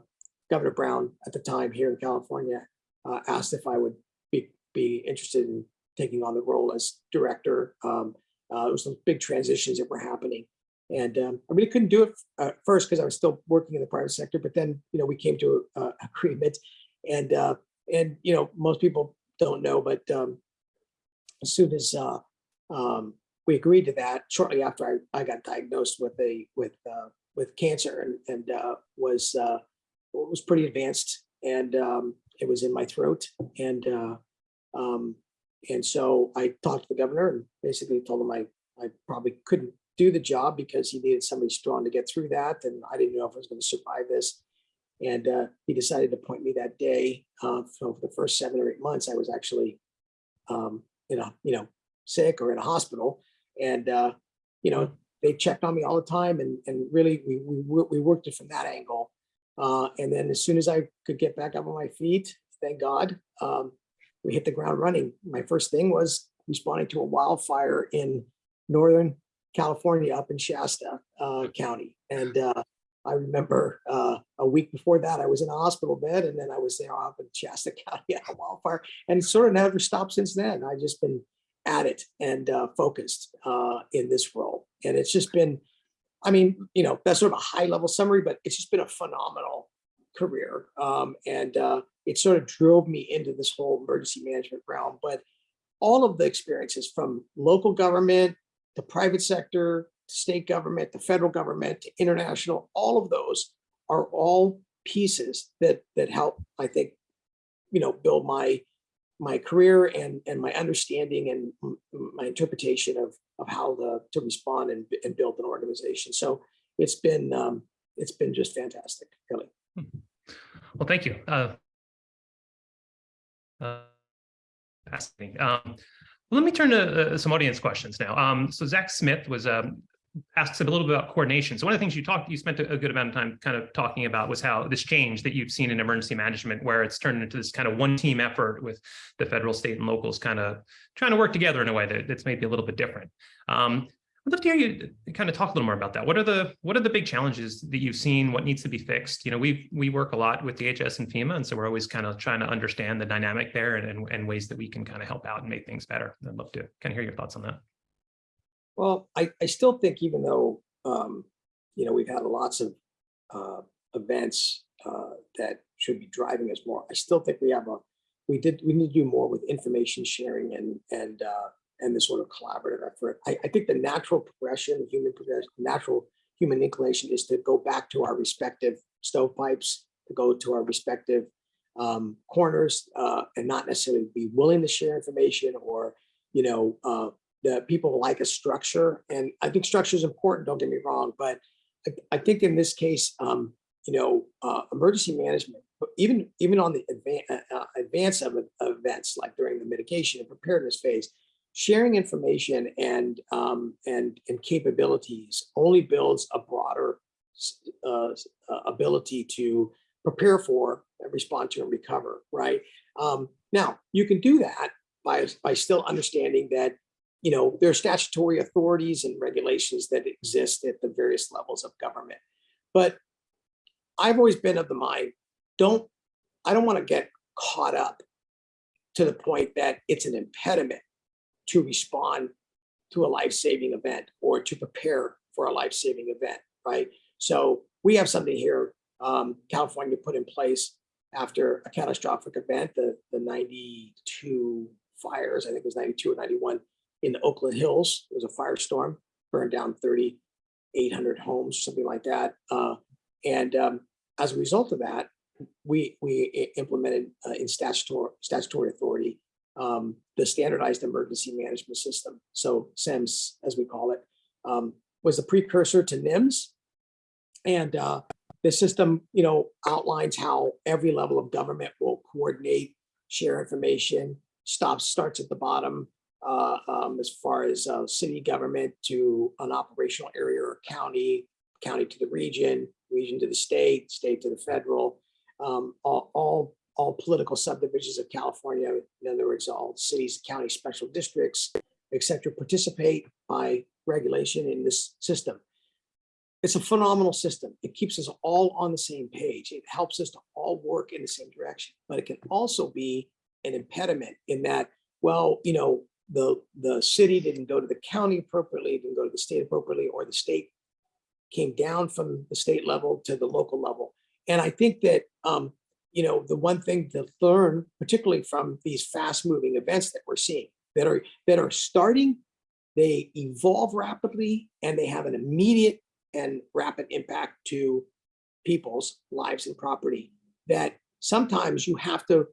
Governor Brown at the time here in California uh, asked if I would be, be interested in taking on the role as director. Um, uh, there was some big transitions that were happening. And um, I really couldn't do it uh, first because I was still working in the private sector, but then, you know, we came to an agreement and, uh, and, you know, most people don't know, but um, as soon as uh, um, we agreed to that, shortly after I, I got diagnosed with a, with, uh, with cancer and, and uh, was, uh, was pretty advanced and um, it was in my throat. And, uh, um, and so I talked to the governor and basically told him I, I probably couldn't do the job because he needed somebody strong to get through that. And I didn't know if I was going to survive this. And uh, he decided to appoint me that day. Uh, so for the first seven or eight months, I was actually, um, you know, you know, sick or in a hospital. And, uh, you know, they checked on me all the time. And, and really, we, we, we worked it from that angle. Uh, and then as soon as I could get back up on my feet, thank God, um, we hit the ground running. My first thing was responding to a wildfire in Northern California up in Shasta uh, County. And uh, I remember uh, a week before that, I was in a hospital bed and then I was there off in Shasta County at a wildfire and sort of never stopped since then. I've just been at it and uh, focused uh, in this role. And it's just been, I mean, you know, that's sort of a high level summary, but it's just been a phenomenal career. Um, and uh, it sort of drove me into this whole emergency management realm. But all of the experiences from local government, the private sector, state government, the federal government, to international, all of those are all pieces that that help, I think, you know, build my my career and and my understanding and my interpretation of of how the to respond and, and build an organization. So it's been um, it's been just fantastic, really. Well, thank you. Uh, uh, fascinating. Um, let me turn to uh, some audience questions now. Um, so Zach Smith was um, asks a little bit about coordination. So one of the things you talked, you spent a good amount of time kind of talking about was how this change that you've seen in emergency management, where it's turned into this kind of one team effort with the federal, state and locals kind of trying to work together in a way that that's maybe a little bit different. Um, I'd love to hear you kind of talk a little more about that. What are the what are the big challenges that you've seen? What needs to be fixed? You know, we we work a lot with DHS and FEMA, and so we're always kind of trying to understand the dynamic there and, and, and ways that we can kind of help out and make things better. I'd love to kind of hear your thoughts on that. Well, I, I still think even though, um, you know, we've had lots of, uh, events, uh, that should be driving us more, I still think we have a, we did, we need to do more with information sharing and, and, uh, and this sort of collaborative effort. I, I think the natural progression, human progression, natural human inclination is to go back to our respective stovepipes, to go to our respective, um, corners, uh, and not necessarily be willing to share information or, you know, uh, the people like a structure and I think structure is important, don't get me wrong, but I, I think in this case, um, you know, uh, emergency management, even, even on the advance, uh, advance of, of events like during the mitigation and preparedness phase, sharing information and, um, and, and capabilities only builds a broader uh, uh, ability to prepare for, respond to and recover, right? Um, now, you can do that by, by still understanding that you know, there are statutory authorities and regulations that exist at the various levels of government. But I've always been of the mind, don't, I don't want to get caught up to the point that it's an impediment to respond to a life-saving event or to prepare for a life-saving event, right? So we have something here, um, California put in place after a catastrophic event, the, the 92 fires, I think it was 92 or 91, in the Oakland Hills. It was a firestorm, burned down 3,800 homes, something like that. Uh, and um, as a result of that, we we implemented uh, in statutory statutory authority um, the standardized emergency management system. So SEMS, as we call it, um, was the precursor to NIMS. And uh, the system, you know, outlines how every level of government will coordinate, share information, stops, starts at the bottom, uh, um, as far as uh, city government to an operational area or county, county to the region, region to the state, state to the federal, um, all, all, all political subdivisions of California, in other words, all cities, county special districts, et cetera, participate by regulation in this system. It's a phenomenal system. It keeps us all on the same page. It helps us to all work in the same direction, but it can also be an impediment in that, well, you know, the, the city didn't go to the county appropriately, didn't go to the state appropriately, or the state came down from the state level to the local level. And I think that, um, you know, the one thing to learn, particularly from these fast moving events that we're seeing that are, that are starting, they evolve rapidly and they have an immediate and rapid impact to people's lives and property that sometimes you have to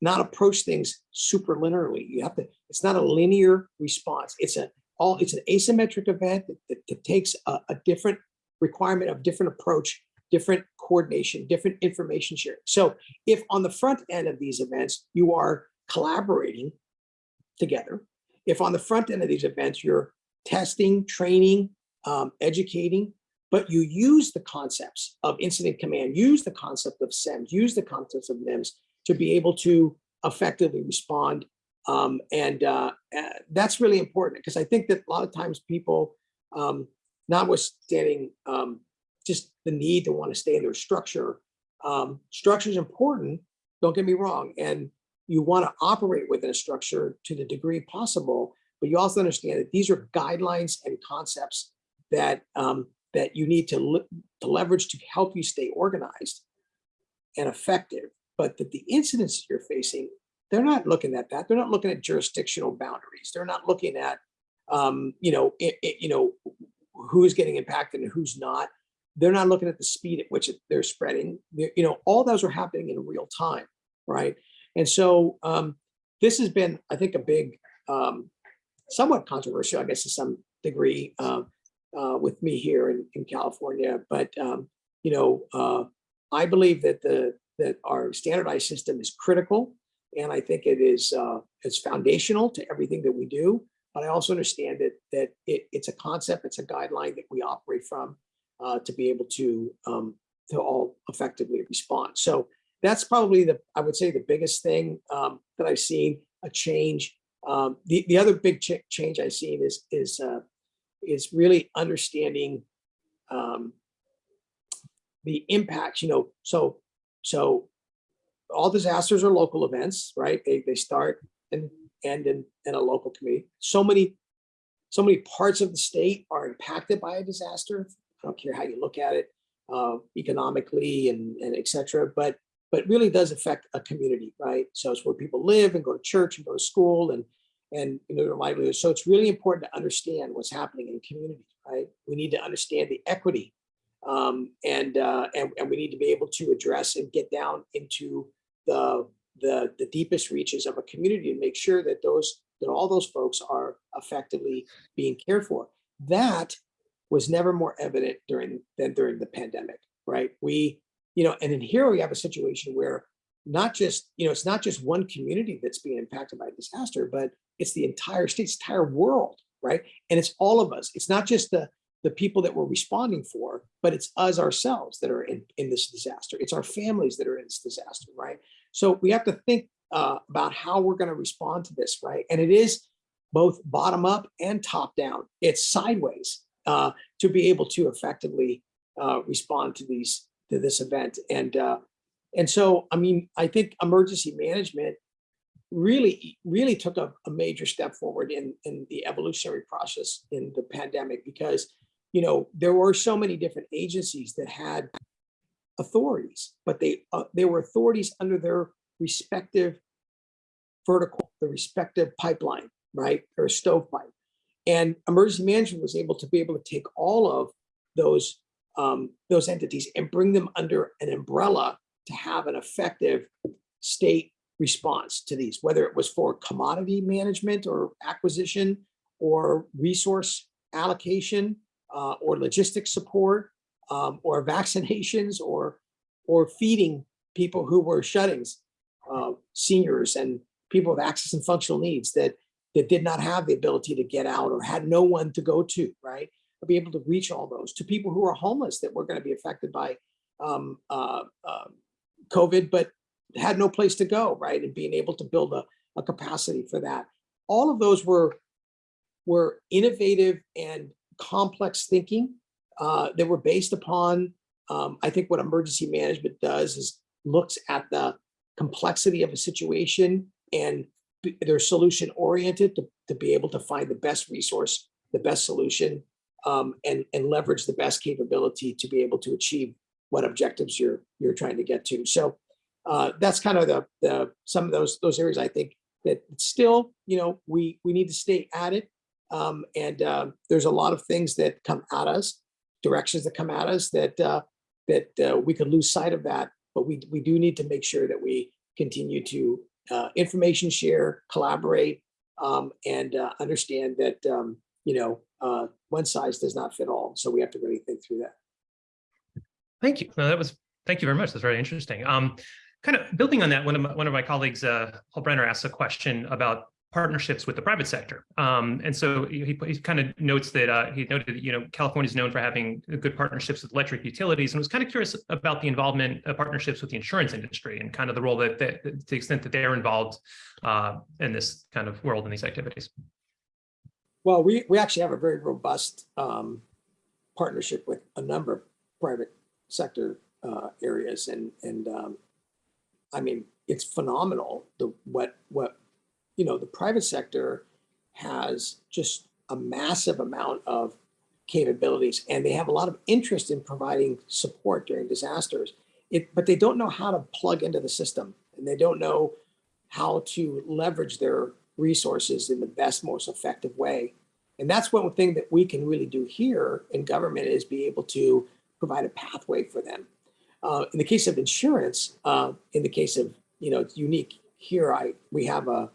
not approach things super linearly. You have to, it's not a linear response. It's a all, it's an asymmetric event that, that- that takes a, a different requirement of different approach, different coordination, different information sharing. So if on the front end of these events, you are collaborating together, if on the front end of these events, you're testing, training, um, educating, but you use the concepts of incident command, use the concept of SEMS, use the concepts of NIMS to be able to effectively respond. Um, and uh, that's really important because I think that a lot of times people, um, notwithstanding um, just the need to want to stay in their structure, um, structure is important, don't get me wrong. And you want to operate within a structure to the degree possible, but you also understand that these are guidelines and concepts that um, that you need to, to leverage to help you stay organized and effective, but that the incidents you're facing, they're not looking at that. They're not looking at jurisdictional boundaries. They're not looking at, um, you know, it, it- you know, who's getting impacted and who's not. They're not looking at the speed at which it- they're spreading. They're- you know, all those are happening in real time, right? And so um, this has been, I think, a big, um, somewhat controversial, I guess, to some degree, uh, uh, with me here in, in California. But um, you know, uh, I believe that the that our standardized system is critical, and I think it is uh, it's foundational to everything that we do. but I also understand that that it, it's a concept, it's a guideline that we operate from uh, to be able to um, to all effectively respond. So that's probably the I would say the biggest thing um, that I've seen a change. Um, the the other big ch- change I've seen is is uh, is really understanding um, the impacts. You know, so so all disasters are local events, right? They they start and end in, in a local community. So many, so many parts of the state are impacted by a disaster. I don't care how you look at it, uh, economically and, and et cetera, but, but really does affect a community, right? So it's where people live and go to church and go to school and, and you know, their livelihood. So it's really important to understand what's happening in communities, right? We need to understand the equity um, and, uh, and, and we need to be able to address and get down into the the, the deepest reaches of a community and make sure that those that all those folks are effectively being cared for. That was never more evident during than during the pandemic, right? We, you know, and in here we have a situation where not just, you know, it's not just one community that's being impacted by disaster, but it's the entire state, entire world, right? And it's all of us. It's not just the the people that we're responding for, but it's us ourselves that are in, in this disaster. It's our families that are in this disaster, right? So we have to think uh, about how we're going to respond to this, right? And it is both bottom up and top down. It's sideways uh, to be able to effectively uh, respond to these to this event. And uh, and so, I mean, I think emergency management really really took a, a major step forward in in the evolutionary process in the pandemic because you know there were so many different agencies that had authorities, but they uh, they were authorities under their respective vertical, the respective pipeline, right, or stovepipe. And emergency management was able to be able to take all of those um, those entities and bring them under an umbrella to have an effective state response to these, whether it was for commodity management or acquisition or resource allocation uh, or logistics support um, or vaccinations or or feeding people who were shuttings, uh, seniors and people with access and functional needs that that did not have the ability to get out or had no one to go to, right? To be able to reach all those to people who are homeless that were going to be affected by um, uh, uh, COVID, but had no place to go, right? And being able to build a, a capacity for that. All of those were were innovative and complex thinking uh, that were based upon, um, I think what emergency management does is looks at the complexity of a situation and they're solution oriented to, to be able to find the best resource, the best solution, um, and, and leverage the best capability to be able to achieve what objectives you're you're trying to get to. So uh, that's kind of the, the some of those those areas I think that still, you know, we we need to stay at it. Um, and uh, there's a lot of things that come at us directions that come at us that uh, that uh, we could lose sight of that. But we we do need to make sure that we continue to uh, information share, collaborate, um, and uh, understand that um, you know uh, one size does not fit all. So we have to really think through that. Thank you. No, that was thank you very much. That's very interesting. Um, kind of building on that, one of my, one of my colleagues, uh, Paul Brenner, asked a question about partnerships with the private sector. Um, and so he, he kind of notes that uh, he noted, that, you know, California is known for having good partnerships with electric utilities and was kind of curious about the involvement of partnerships with the insurance industry and kind of the role that, that to the extent that they're involved uh, in this kind of world in these activities. Well, we, we actually have a very robust um, partnership with a number of private sector uh, areas and, and um, I mean, it's phenomenal the what what you know, the private sector has just a massive amount of capabilities and they have a lot of interest in providing support during disasters. It, but they don't know how to plug into the system and they don't know how to leverage their resources in the best, most effective way. And that's one thing that we can really do here in government is be able to provide a pathway for them. Uh, in the case of insurance, uh, in the case of, you know, it's unique here, I we have a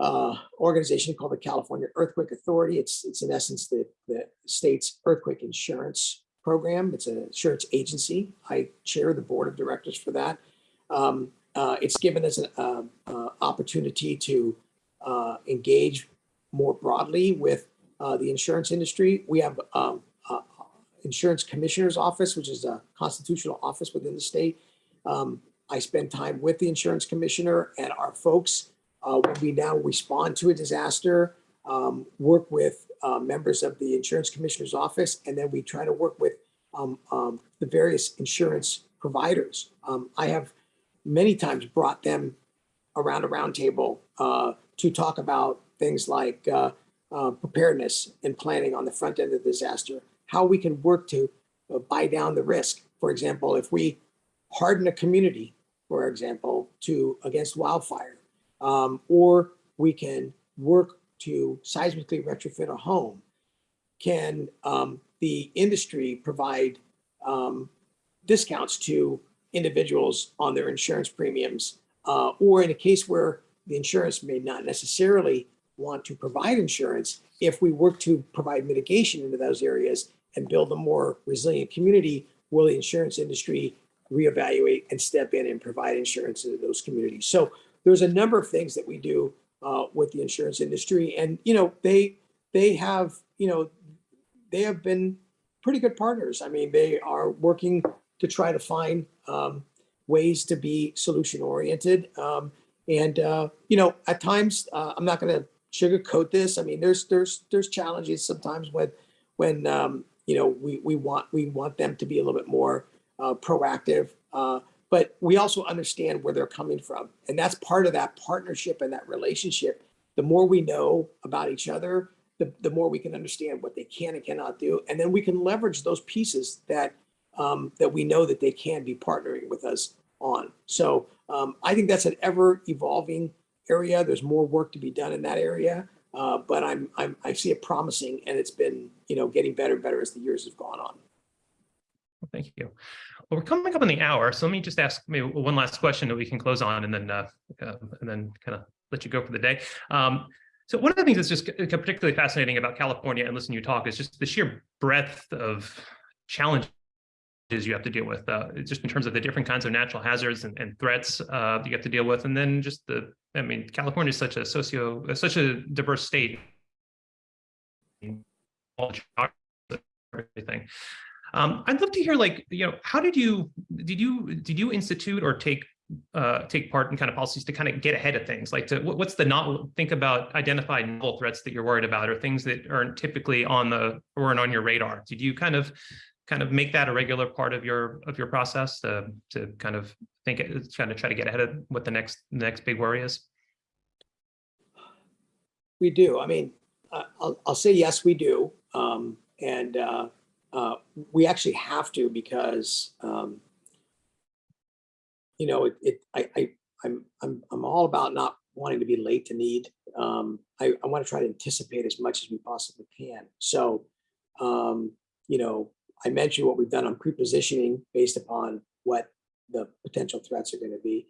uh, organization called the California Earthquake Authority. It's, it's in essence the, the state's earthquake insurance program. It's an insurance agency. I chair the board of directors for that. Um, uh, it's given us an uh, uh, opportunity to uh, engage more broadly with uh, the insurance industry. We have um, insurance commissioner's office, which is a constitutional office within the state. Um, I spend time with the insurance commissioner and our folks uh, when we now respond to a disaster, um, work with uh, members of the insurance commissioner's office, and then we try to work with um, um, the various insurance providers. Um, I have many times brought them around a round table uh, to talk about things like uh, uh, preparedness and planning on the front end of the disaster, how we can work to uh, buy down the risk. For example, if we harden a community, for example, to against wildfire, um, or we can work to seismically retrofit a home. Can um, the industry provide um, discounts to individuals on their insurance premiums? Uh, or in a case where the insurance may not necessarily want to provide insurance, if we work to provide mitigation into those areas and build a more resilient community, will the insurance industry reevaluate and step in and provide insurance into those communities? So there's a number of things that we do uh, with the insurance industry, and you know they they have you know they have been pretty good partners. I mean, they are working to try to find um, ways to be solution oriented, um, and uh, you know at times uh, I'm not going to sugarcoat this. I mean, there's there's there's challenges sometimes when when um, you know we we want we want them to be a little bit more uh, proactive. But we also understand where they're coming from. And that's part of that partnership and that relationship. The more we know about each other, the, the more we can understand what they can and cannot do. And then we can leverage those pieces that, um, that we know that they can be partnering with us on. So um, I think that's an ever evolving area. There's more work to be done in that area. Uh, but I'm, I'm, I see it promising and it's been, you know, getting better and better as the years have gone on. Well, Thank you. Well, we're coming up on the hour, so let me just ask maybe one last question that we can close on and then uh, uh, and then kind of let you go for the day. Um, so one of the things that's just particularly fascinating about California and listening to you talk is just the sheer breadth of challenges you have to deal with, uh, just in terms of the different kinds of natural hazards and, and threats uh, you have to deal with, and then just the, I mean, California is such a socio, such a diverse state. All everything. Um, I'd love to hear, like, you know, how did you did you did you institute or take uh, take part in kind of policies to kind of get ahead of things? Like, to what's the not think about identify novel threats that you're worried about, or things that aren't typically on the or on your radar? Did you kind of kind of make that a regular part of your of your process to to kind of think kind of try to get ahead of what the next next big worry is? We do. I mean, I'll, I'll say yes, we do. Um, and uh, uh, we actually have to because um, you know it, it I, I I'm I'm I'm all about not wanting to be late to need. Um, I, I want to try to anticipate as much as we possibly can. So um, you know I mentioned what we've done on pre-positioning based upon what the potential threats are going to be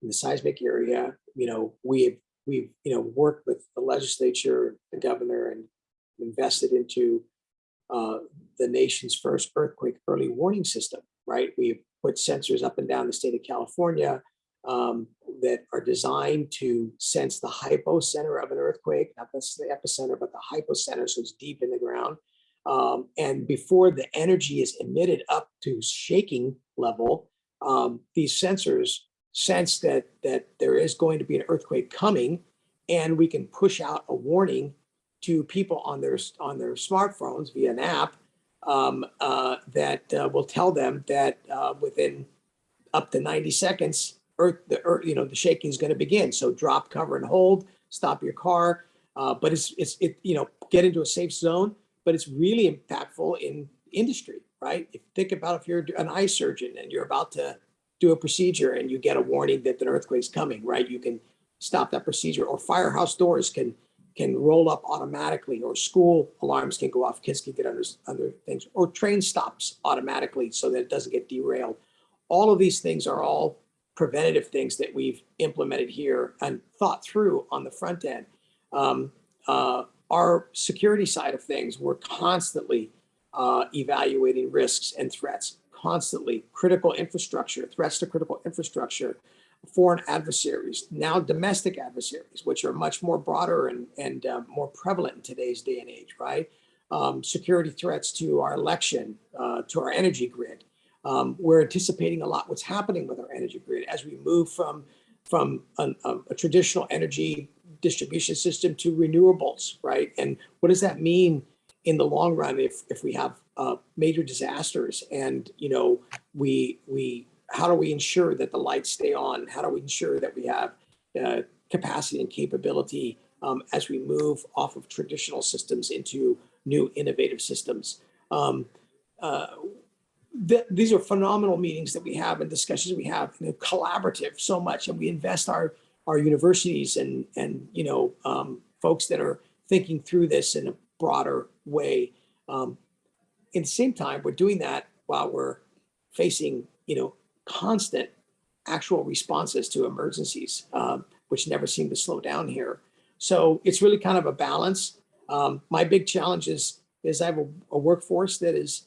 in the seismic area. You know we've we've you know worked with the legislature, the governor, and invested into uh, the nation's first earthquake early warning system, right? We've put sensors up and down the state of California um, that are designed to sense the hypocenter of an earthquake, not the epicenter, but the hypocenter, so it's deep in the ground. Um, and before the energy is emitted up to shaking level, um, these sensors sense that, that there is going to be an earthquake coming, and we can push out a warning to people on their on their smartphones via an app um, uh, that uh, will tell them that uh, within up to 90 seconds, earth the earth, you know the shaking is going to begin. So drop, cover, and hold. Stop your car. Uh, but it's it's it you know get into a safe zone. But it's really impactful in industry, right? If think about if you're an eye surgeon and you're about to do a procedure and you get a warning that an earthquake's coming, right? You can stop that procedure. Or firehouse doors can can roll up automatically or school alarms can go off, kids can get under, under things, or train stops automatically so that it doesn't get derailed. All of these things are all preventative things that we've implemented here and thought through on the front end. Um, uh, our security side of things, we're constantly uh, evaluating risks and threats, constantly critical infrastructure, threats to critical infrastructure, foreign adversaries, now domestic adversaries, which are much more broader and, and uh, more prevalent in today's day and age, right? Um, security threats to our election, uh, to our energy grid. Um, we're anticipating a lot what's happening with our energy grid as we move from, from an, a, a traditional energy distribution system to renewables, right? And what does that mean in the long run if, if we have uh, major disasters and, you know, we, we, how do we ensure that the lights stay on? How do we ensure that we have uh, capacity and capability um, as we move off of traditional systems into new innovative systems? Um, uh, th- these are phenomenal meetings that we have and discussions we have, and collaborative so much, and we invest our our universities and and you know um, folks that are thinking through this in a broader way. Um, at the same time, we're doing that while we're facing you know constant actual responses to emergencies, um, which never seem to slow down here. So it's really kind of a balance. Um, my big challenge is is I have a, a workforce that is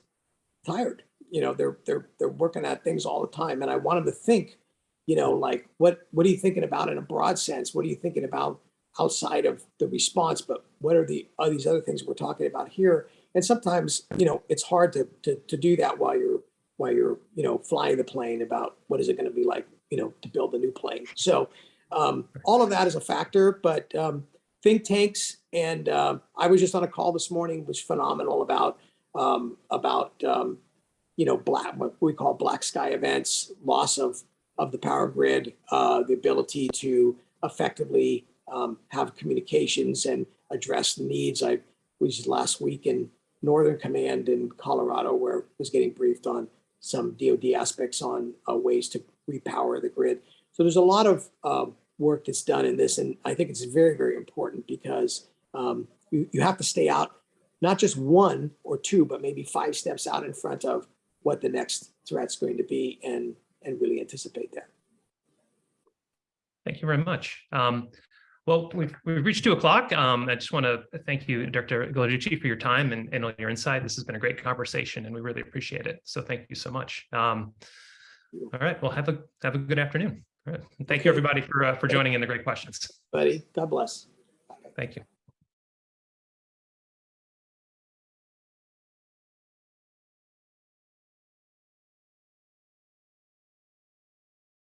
tired. You know, they're they're they're working at things all the time, and I want them to think you know, like what what are you thinking about in a broad sense? What are you thinking about outside of the response? But what are the are these other things we're talking about here? And sometimes, you know, it's hard to to, to do that while you're while you're you know flying the plane about what is it going to be like, you know, to build a new plane. So um, all of that is a factor, but um, think tanks and uh, I was just on a call this morning, was phenomenal about um, about um, you know black what we call black sky events, loss of of the power grid, uh, the ability to effectively um, have communications and address the needs. I was last week in Northern Command in Colorado where I was getting briefed on some DoD aspects on uh, ways to repower the grid. So there's a lot of uh, work that's done in this, and I think it's very, very important because um, you, you have to stay out not just one or two, but maybe five steps out in front of what the next threat's going to be and and really anticipate that. Thank you very much. Um, well, we've, we've reached two o'clock. Um, I just want to thank you, Dr. Ghilarducci, for your time and, and all your insight. This has been a great conversation and we really appreciate it. So thank you so much. Um, all right, well, have a have a good afternoon. All right. Thank you, everybody, for uh, for joining in the great questions. Buddy, God bless. Thank you.